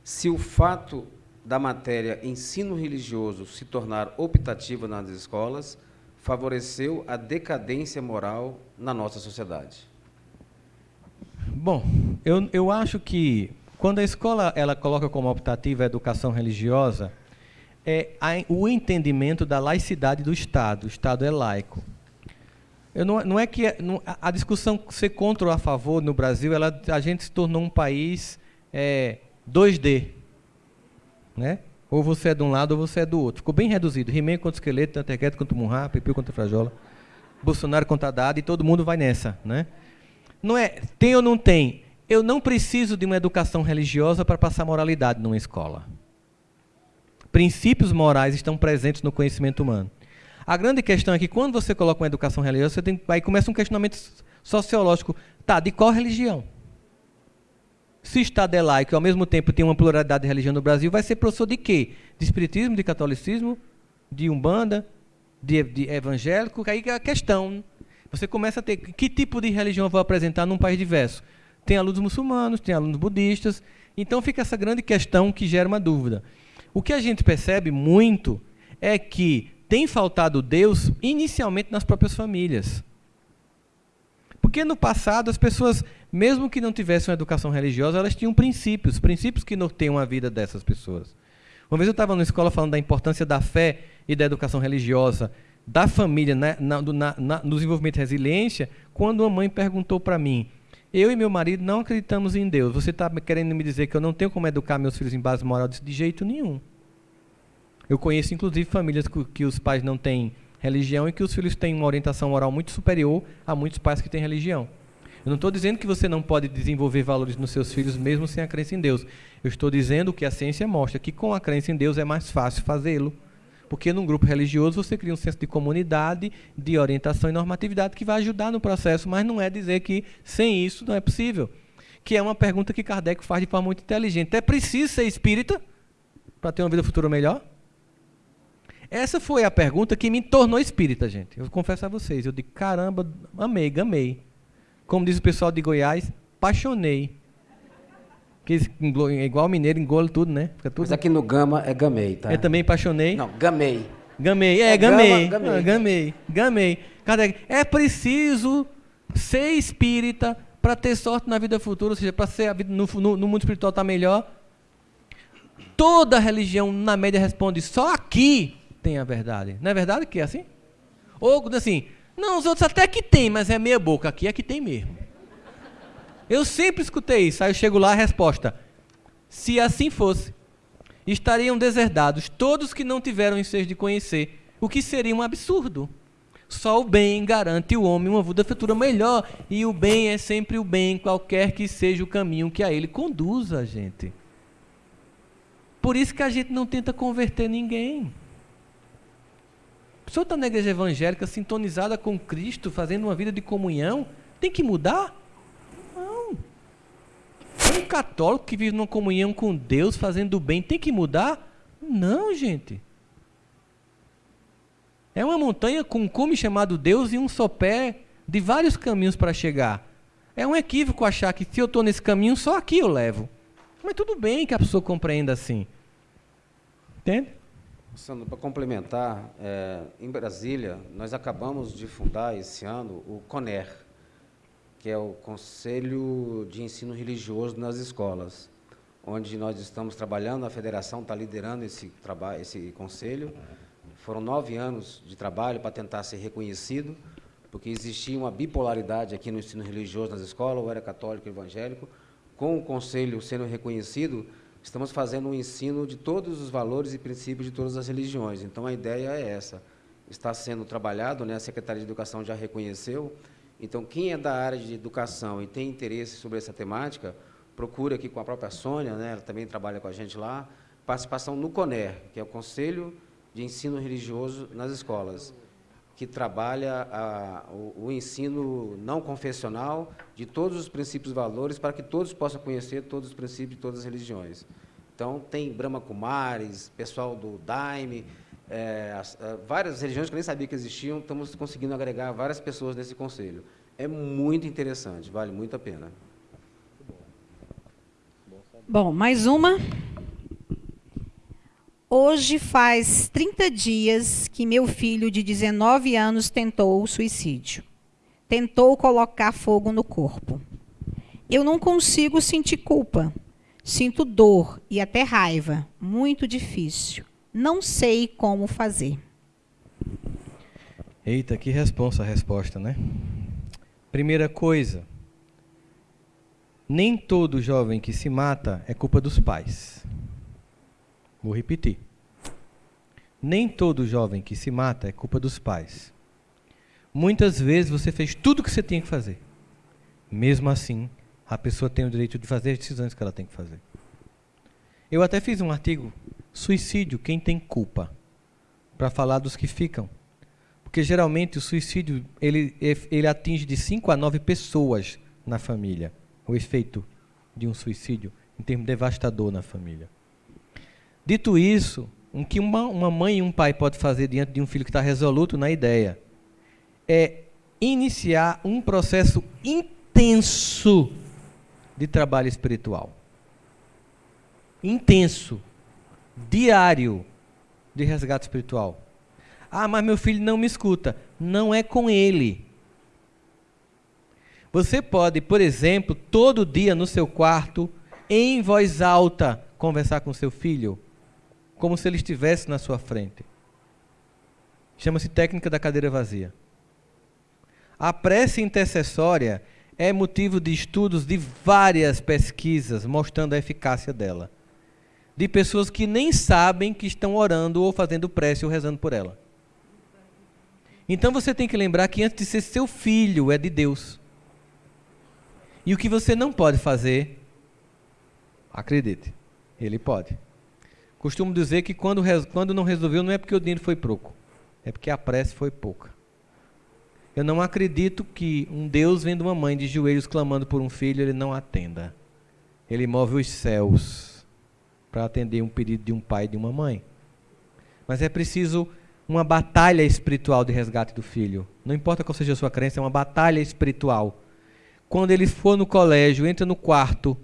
se o fato da matéria ensino religioso se tornar optativa nas escolas favoreceu a decadência moral na nossa sociedade. Bom, eu, eu acho que quando a escola ela coloca como optativa a educação religiosa, é o entendimento da laicidade do Estado. O Estado é laico. Eu não, não é que não, a discussão ser contra ou a favor no Brasil, ela, a gente se tornou um país é, 2D, né? Ou você é de um lado ou você é do outro. Ficou bem reduzido. He-Man contra esqueleto, Tantequete contra o Munra, Pepeu contra Frajola, Bolsonaro contra Haddad e todo mundo vai nessa, né? Não é tem ou não tem. Eu não preciso de uma educação religiosa para passar moralidade numa escola. Princípios morais estão presentes no conhecimento humano. A grande questão é que quando você coloca uma educação religiosa, você tem, aí começa um questionamento sociológico. Tá, de qual religião? Se Estado é laico e ao mesmo tempo tem uma pluralidade de religião no Brasil, vai ser professor de quê? De espiritismo, de catolicismo, de umbanda, de, de evangélico? Aí é a questão. Você começa a ter que tipo de religião eu vou apresentar num país diverso? Tem alunos muçulmanos, tem alunos budistas. Então fica essa grande questão que gera uma dúvida. O que a gente percebe muito é que tem faltado Deus inicialmente nas próprias famílias. Porque no passado as pessoas, mesmo que não tivessem uma educação religiosa, elas tinham princípios, princípios que norteiam a vida dessas pessoas. Uma vez eu estava na escola falando da importância da fé e da educação religiosa, da família, né, na, na, na, no desenvolvimento de resiliência, quando uma mãe perguntou para mim, eu e meu marido não acreditamos em Deus. Você está querendo me dizer que eu não tenho como educar meus filhos em base moral? de jeito nenhum. Eu conheço, inclusive, famílias que, os pais não têm religião e que os filhos têm uma orientação moral muito superior a muitos pais que têm religião. Eu não estou dizendo que você não pode desenvolver valores nos seus filhos mesmo sem a crença em Deus. Eu estou dizendo que a ciência mostra que com a crença em Deus é mais fácil fazê-lo. Porque num grupo religioso você cria um senso de comunidade, de orientação e normatividade que vai ajudar no processo, mas não é dizer que sem isso não é possível. Que é uma pergunta que Kardec faz de forma muito inteligente. É preciso ser espírita para ter uma vida futura melhor? Essa foi a pergunta que me tornou espírita, gente. Eu confesso a vocês. Eu digo, caramba, amei, gamei. Como diz o pessoal de Goiás, apaixonei. É igual mineiro, engole tudo, né? Fica tudo... Mas aqui no Gama é gamei, tá? Eu também apaixonei. Não, gamei. Gamei, é, é gamei. Gama, gamei. Ah, gamei. Gamei. Kardec, é preciso ser espírita para ter sorte na vida futura, ou seja, para ser a vida no, no, no mundo espiritual estar tá melhor. Toda religião, na média, responde só aqui tem a verdade. Não é verdade que é assim? Ou assim, não, os outros até que tem, mas é meia boca. Aqui é que tem mesmo. Eu sempre escutei isso. Aí eu chego lá, a resposta. Se assim fosse, estariam deserdados todos que não tiveram ensejo de conhecer, o que seria um absurdo. Só o bem garante o homem uma vida futura melhor, e o bem é sempre o bem, qualquer que seja o caminho que a ele conduza a gente. Por isso que a gente não tenta converter ninguém. A pessoa está na igreja evangélica, sintonizada com Cristo, fazendo uma vida de comunhão, tem que mudar? Um católico que vive numa comunhão com Deus, fazendo o bem, tem que mudar? Não, gente. É uma montanha com um cume chamado Deus e um só pé de vários caminhos para chegar. É um equívoco achar que se eu estou nesse caminho, só aqui eu levo. Mas tudo bem que a pessoa compreenda assim. Entende? Sandro, para complementar, é, em Brasília, nós acabamos de fundar esse ano o CONER, que é o Conselho de Ensino Religioso nas Escolas, onde nós estamos trabalhando, a federação está liderando esse, esse conselho. Foram nove anos de trabalho para tentar ser reconhecido, porque existia uma bipolaridade aqui no ensino religioso nas escolas, ou era católico ou evangélico. Com o conselho sendo reconhecido, estamos fazendo um ensino de todos os valores e princípios de todas as religiões. Então, a ideia é essa. Está sendo trabalhado, né? a Secretaria de Educação já reconheceu. Então, quem é da área de educação e tem interesse sobre essa temática, procura aqui com a própria Sônia, né? ela também trabalha com a gente lá, participação no CONER, que é o Conselho de Ensino Religioso nas Escolas que trabalha a, o, o, ensino não confessional de todos os princípios e valores para que todos possam conhecer todos os princípios de todas as religiões. Então, tem Brahma Kumaris, pessoal do Daime, é, é, várias religiões que eu nem sabia que existiam, estamos conseguindo agregar várias pessoas nesse conselho. É muito interessante, vale muito a pena. Bom, mais uma. Hoje faz 30 dias que meu filho de 19 anos tentou o suicídio. Tentou colocar fogo no corpo. Eu não consigo sentir culpa. Sinto dor e até raiva. Muito difícil. Não sei como fazer. Eita, que responsa a resposta, né? Primeira coisa, nem todo jovem que se mata é culpa dos pais. Vou repetir. Nem todo jovem que se mata é culpa dos pais. Muitas vezes você fez tudo o que você tinha que fazer. Mesmo assim, a pessoa tem o direito de fazer as decisões que ela tem que fazer. Eu até fiz um artigo, Suicídio, quem tem culpa? Para falar dos que ficam. Porque geralmente o suicídio ele, ele atinge de 5 a 9 pessoas na família. O efeito de um suicídio, em termos devastador na família. Dito isso, o que uma, uma mãe e um pai pode fazer diante de um filho que está resoluto na ideia é iniciar um processo intenso de trabalho espiritual. Intenso, diário de resgate espiritual. Ah, mas meu filho não me escuta. Não é com ele. Você pode, por exemplo, todo dia no seu quarto, em voz alta, conversar com seu filho como se ele estivesse na sua frente. Chama-se técnica da cadeira vazia. A prece intercessória é motivo de estudos de várias pesquisas mostrando a eficácia dela. De pessoas que nem sabem que estão orando ou fazendo prece ou rezando por ela. Então você tem que lembrar que antes de ser seu filho, é de Deus. E o que você não pode fazer, acredite, ele pode. Costumo dizer que quando, quando não resolveu não é porque o dinheiro foi pouco, é porque a prece foi pouca. Eu não acredito que um Deus vendo uma mãe de joelhos clamando por um filho, ele não atenda. Ele move os céus para atender um pedido de um pai e de uma mãe. Mas é preciso uma batalha espiritual de resgate do filho. Não importa qual seja a sua crença, é uma batalha espiritual. Quando ele for no colégio, entra no quarto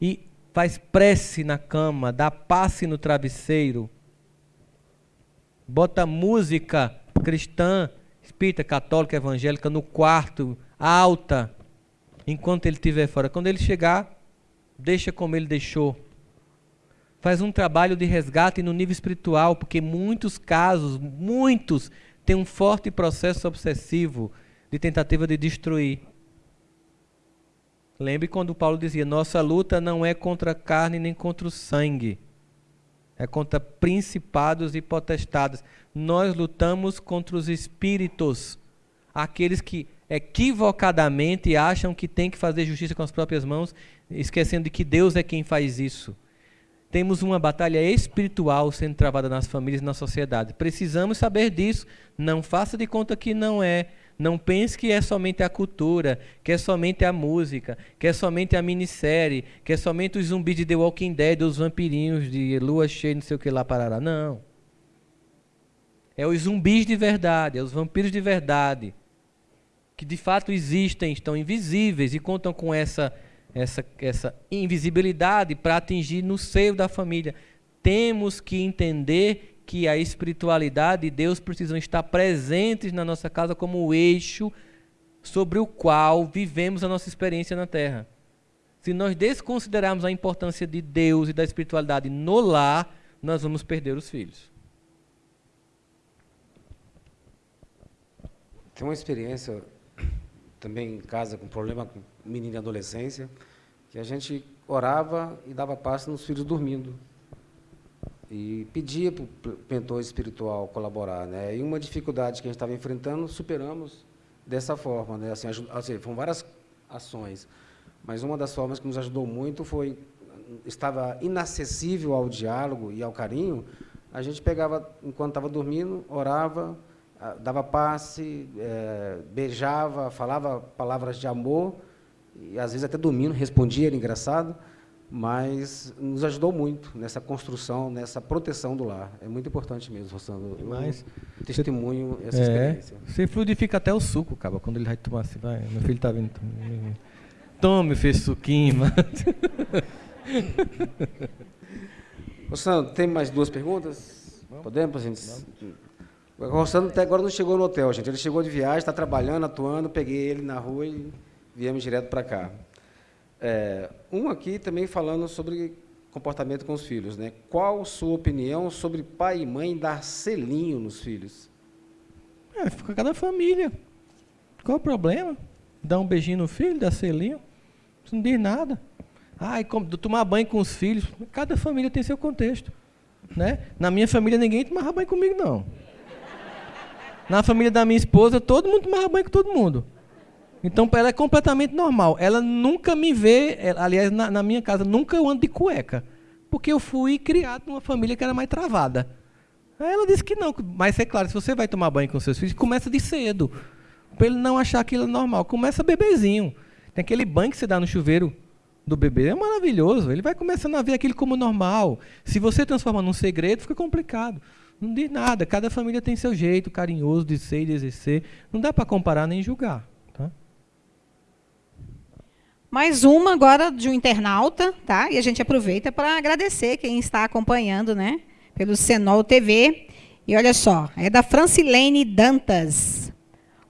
e faz prece na cama, dá passe no travesseiro, bota música cristã, espírita, católica, evangélica no quarto, alta, enquanto ele estiver fora. Quando ele chegar, deixa como ele deixou. Faz um trabalho de resgate no nível espiritual, porque muitos casos, muitos, têm um forte processo obsessivo de tentativa de destruir. Lembre quando Paulo dizia: nossa luta não é contra a carne nem contra o sangue, é contra principados e potestades. Nós lutamos contra os espíritos, aqueles que equivocadamente acham que tem que fazer justiça com as próprias mãos, esquecendo de que Deus é quem faz isso. Temos uma batalha espiritual sendo travada nas famílias e na sociedade. Precisamos saber disso. Não faça de conta que não é. Não pense que é somente a cultura, que é somente a música, que é somente a minissérie, que é somente os zumbis de The Walking Dead, os vampirinhos de lua cheia, não sei o que lá, parará. Não. É os zumbis de verdade, é os vampiros de verdade, que de fato existem, estão invisíveis e contam com essa, essa, essa invisibilidade para atingir no seio da família. Temos que entender que a espiritualidade e Deus precisam estar presentes na nossa casa como o eixo sobre o qual vivemos a nossa experiência na Terra. Se nós desconsiderarmos a importância de Deus e da espiritualidade no lar, nós vamos perder os filhos. Tem uma experiência também em casa com problema com menino de adolescência, que a gente orava e dava passo nos filhos dormindo e pedia para o mentor espiritual colaborar. Né? E uma dificuldade que a gente estava enfrentando, superamos dessa forma. Né? Assim, assim, foram várias ações, mas uma das formas que nos ajudou muito foi, estava inacessível ao diálogo e ao carinho, a gente pegava, enquanto estava dormindo, orava, dava passe, é, beijava, falava palavras de amor, e às vezes até dormindo, respondia, era engraçado, mas nos ajudou muito nessa construção, nessa proteção do lar. É muito importante mesmo, Rossandro. Mas testemunho essa é, experiência. Você fluidifica até o suco, cara, quando ele vai tomar assim, vai, meu filho está vindo. Tome, fez suquinho, mano. Rossandro, tem mais duas perguntas? Vamos. Podemos, gente? O Rossandro até agora não chegou no hotel, gente. Ele chegou de viagem, está trabalhando, atuando, peguei ele na rua e viemos direto para cá. É, um aqui também falando sobre comportamento com os filhos. Né? Qual sua opinião sobre pai e mãe dar selinho nos filhos? É, fica cada família. Qual o problema? Dar um beijinho no filho, dar selinho? Isso não diz nada. Ai, como, tomar banho com os filhos. Cada família tem seu contexto. Né? Na minha família ninguém tomava banho comigo, não. Na família da minha esposa, todo mundo tomava banho com todo mundo. Então, para ela é completamente normal. Ela nunca me vê, aliás, na, na, minha casa, nunca eu ando de cueca. Porque eu fui criado numa família que era mais travada. Aí ela disse que não. Mas é claro, se você vai tomar banho com seus filhos, começa de cedo. Para ele não achar aquilo é normal. Começa bebezinho. Tem aquele banho que você dá no chuveiro do bebê. É maravilhoso. Ele vai começando a ver aquilo como normal. Se você transforma num segredo, fica complicado. Não diz nada. Cada família tem seu jeito carinhoso de ser e de exercer. Não dá para comparar nem julgar. Mais uma agora de um internauta, tá? E a gente aproveita para agradecer quem está acompanhando, né? Pelo Senol TV. E olha só, é da Francilene Dantas.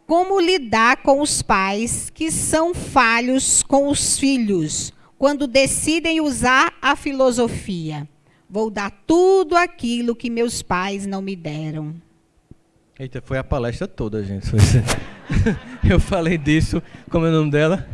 Como lidar com os pais que são falhos com os filhos quando decidem usar a filosofia? Vou dar tudo aquilo que meus pais não me deram. Eita, foi a palestra toda, gente. Eu falei disso. Como é o nome dela?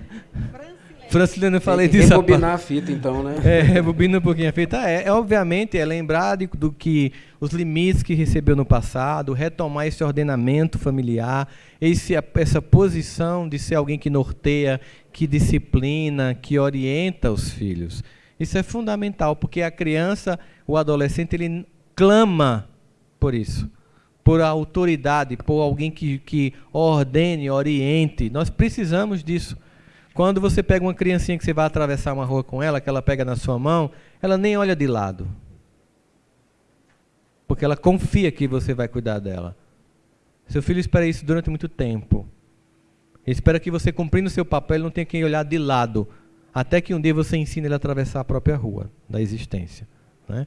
Francilene, eu falei disso. Rebobinar a fita, então, né? É, rebobina um pouquinho a fita. É, é obviamente, é lembrar de, do que os limites que recebeu no passado, retomar esse ordenamento familiar, esse, essa posição de ser alguém que norteia, que disciplina, que orienta os filhos. Isso é fundamental, porque a criança, o adolescente, ele clama por isso, por autoridade, por alguém que, que ordene, oriente. Nós precisamos disso. Quando você pega uma criancinha que você vai atravessar uma rua com ela, que ela pega na sua mão, ela nem olha de lado. Porque ela confia que você vai cuidar dela. Seu filho espera isso durante muito tempo. Ele espera que você, cumprindo seu papel, não tenha que olhar de lado. Até que um dia você ensine ele a atravessar a própria rua da existência. Né?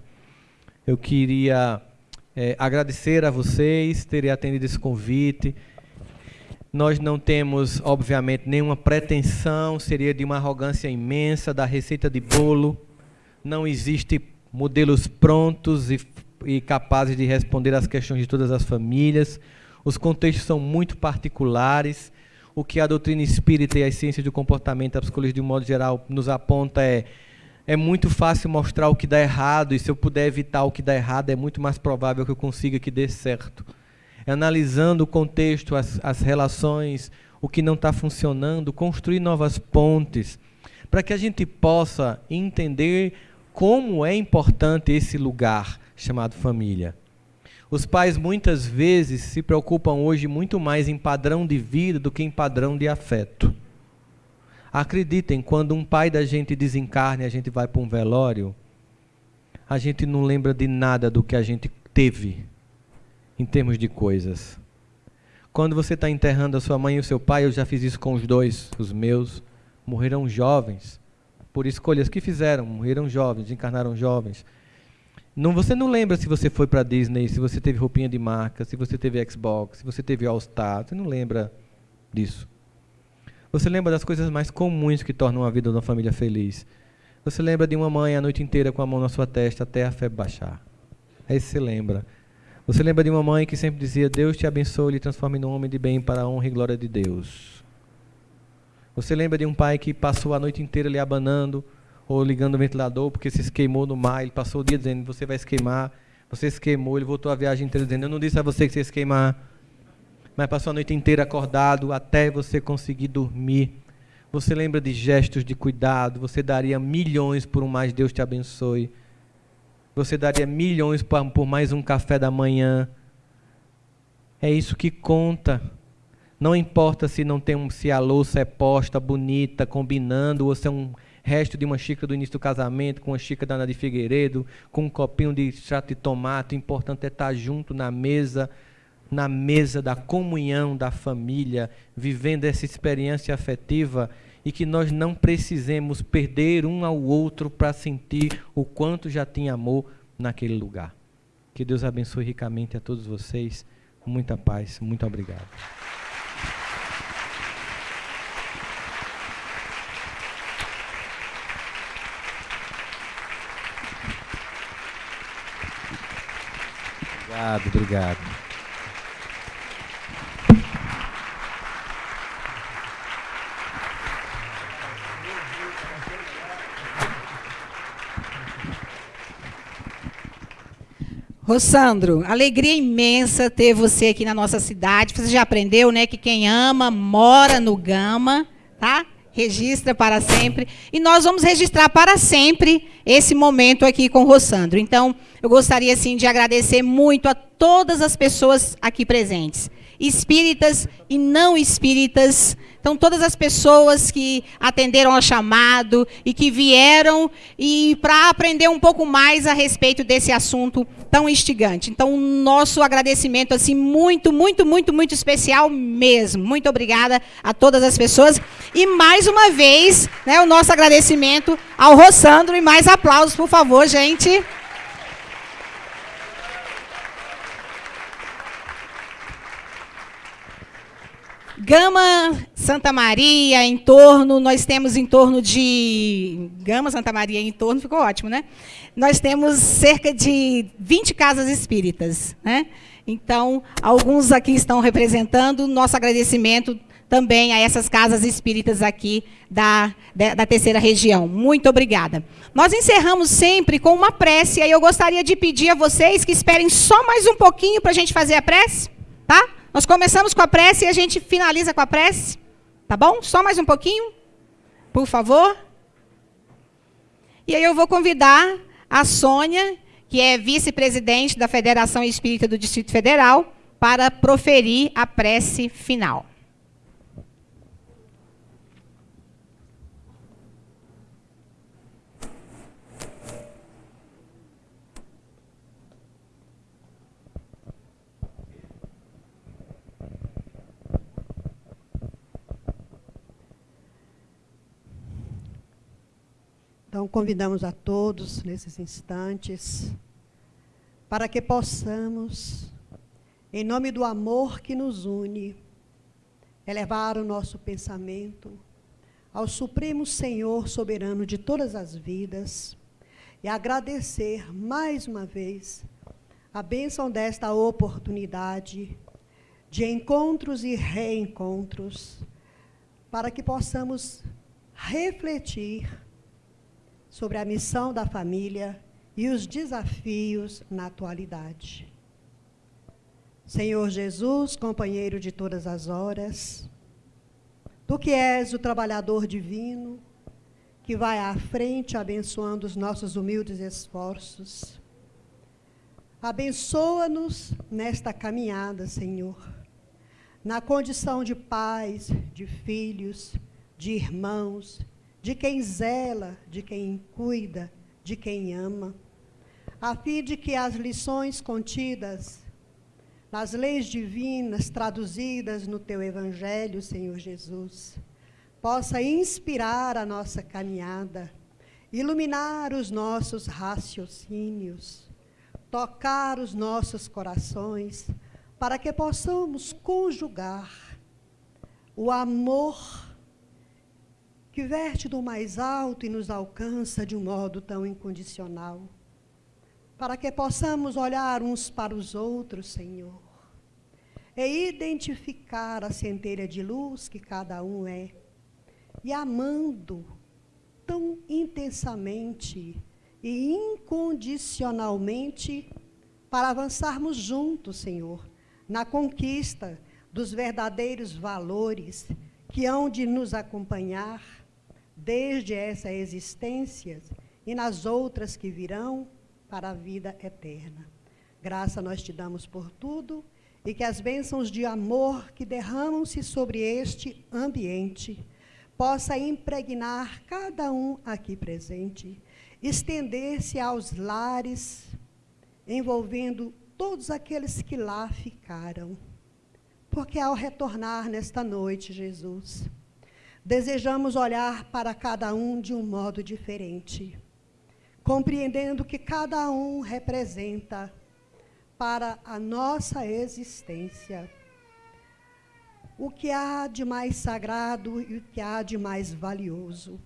Eu queria é, agradecer a vocês terem atendido esse convite. Nós não temos, obviamente, nenhuma pretensão, seria de uma arrogância imensa da receita de bolo. Não existe modelos prontos e, e capazes de responder às questões de todas as famílias. Os contextos são muito particulares. O que a doutrina espírita e as ciências do comportamento, a psicologia de um modo geral, nos aponta é é muito fácil mostrar o que dá errado, e se eu puder evitar o que dá errado, é muito mais provável que eu consiga que dê certo analisando o contexto, as, as relações, o que não está funcionando, construir novas pontes, para que a gente possa entender como é importante esse lugar chamado família. Os pais muitas vezes se preocupam hoje muito mais em padrão de vida do que em padrão de afeto. Acreditem, quando um pai da gente desencarna e a gente vai para um velório, a gente não lembra de nada do que a gente teve em termos de coisas. Quando você está enterrando a sua mãe e o seu pai, eu já fiz isso com os dois, os meus, morreram jovens, por escolhas que fizeram, morreram jovens, encarnaram jovens. Não, você não lembra se você foi para Disney, se você teve roupinha de marca, se você teve Xbox, se você teve All Star, você não lembra disso. Você lembra das coisas mais comuns que tornam a vida de uma família feliz. Você lembra de uma mãe a noite inteira com a mão na sua testa até a febre baixar. Aí você lembra. Você lembra de uma mãe que sempre dizia: Deus te abençoe e lhe transforme num homem de bem para a honra e glória de Deus. Você lembra de um pai que passou a noite inteira lhe abanando ou ligando o ventilador porque se queimou no mar? Ele passou o dia dizendo: Você vai se queimar. Você se queimou. Ele voltou a viagem inteira dizendo: Eu não disse a você que você ia se queimar. Mas passou a noite inteira acordado até você conseguir dormir. Você lembra de gestos de cuidado. Você daria milhões por um mais Deus te abençoe. Você daria milhões por mais um café da manhã. É isso que conta. Não importa se não tem um, se a louça é posta, bonita, combinando, ou se é um resto de uma xícara do início do casamento, com uma xícara da Ana de Figueiredo, com um copinho de extrato de tomate. O importante é estar junto na mesa, na mesa da comunhão da família, vivendo essa experiência afetiva e que nós não precisemos perder um ao outro para sentir o quanto já tinha amor naquele lugar. Que Deus abençoe ricamente a todos vocês. Muita paz. Muito obrigado. Obrigado, obrigado. Rossandro, alegria imensa ter você aqui na nossa cidade. Você já aprendeu, né, que quem ama mora no Gama, tá? Registra para sempre. E nós vamos registrar para sempre esse momento aqui com o Rossandro. Então, eu gostaria, assim, de agradecer muito a todas as pessoas aqui presentes. Espíritas e não espíritas, então, todas as pessoas que atenderam ao chamado e que vieram e para aprender um pouco mais a respeito desse assunto tão instigante. Então, nosso agradecimento assim muito, muito, muito, muito especial mesmo. Muito obrigada a todas as pessoas e mais uma vez, né, o nosso agradecimento ao Rossandro e mais aplausos, por favor, gente. Gama Santa Maria, em torno, nós temos em torno de. Gama Santa Maria, em torno, ficou ótimo, né? Nós temos cerca de 20 casas espíritas. Né? Então, alguns aqui estão representando. Nosso agradecimento também a essas casas espíritas aqui da, da, terceira região. Muito obrigada. Nós encerramos sempre com uma prece, e eu gostaria de pedir a vocês que esperem só mais um pouquinho para a gente fazer a prece, tá? Nós começamos com a prece e a gente finaliza com a prece. Tá bom? Só mais um pouquinho, por favor. E aí eu vou convidar a Sônia, que é vice-presidente da Federação Espírita do Distrito Federal, para proferir a prece final. Então, convidamos a todos nesses instantes para que possamos, em nome do amor que nos une, elevar o nosso pensamento ao Supremo Senhor soberano de todas as vidas e agradecer mais uma vez a bênção desta oportunidade de encontros e reencontros para que possamos refletir sobre a missão da família e os desafios na atualidade. Senhor Jesus, companheiro de todas as horas, tu que és o trabalhador divino, que vai à frente abençoando os nossos humildes esforços. Abençoa-nos nesta caminhada, Senhor, na condição de pais, de filhos, de irmãos, de quem zela, de quem cuida, de quem ama, a fim de que as lições contidas nas leis divinas traduzidas no teu evangelho, Senhor Jesus, possa inspirar a nossa caminhada, iluminar os nossos raciocínios, tocar os nossos corações, para que possamos conjugar o amor que verte do mais alto e nos alcança de um modo tão incondicional, para que possamos olhar uns para os outros, Senhor, e identificar a centelha de luz que cada um é, e amando tão intensamente e incondicionalmente para avançarmos juntos, Senhor, na conquista dos verdadeiros valores que hão de nos acompanhar desde essa existência e nas outras que virão para a vida eterna. Graça nós te damos por tudo e que as bênçãos de amor que derramam-se sobre este ambiente possa impregnar cada um aqui presente, estender-se aos lares, envolvendo todos aqueles que lá ficaram. Porque ao retornar nesta noite, Jesus, desejamos olhar para cada um de um modo diferente, compreendendo que cada um representa para a nossa existência o que há de mais sagrado e o que há de mais valioso.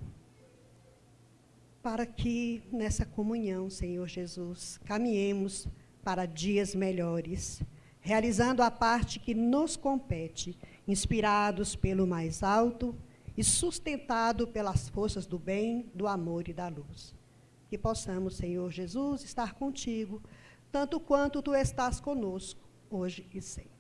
Para que nessa comunhão, Senhor Jesus, caminhemos para dias melhores, realizando a parte que nos compete, inspirados pelo mais alto e sustentado pelas forças do bem, do amor e da luz. Que possamos, Senhor Jesus, estar contigo, tanto quanto tu estás conosco, hoje e sempre.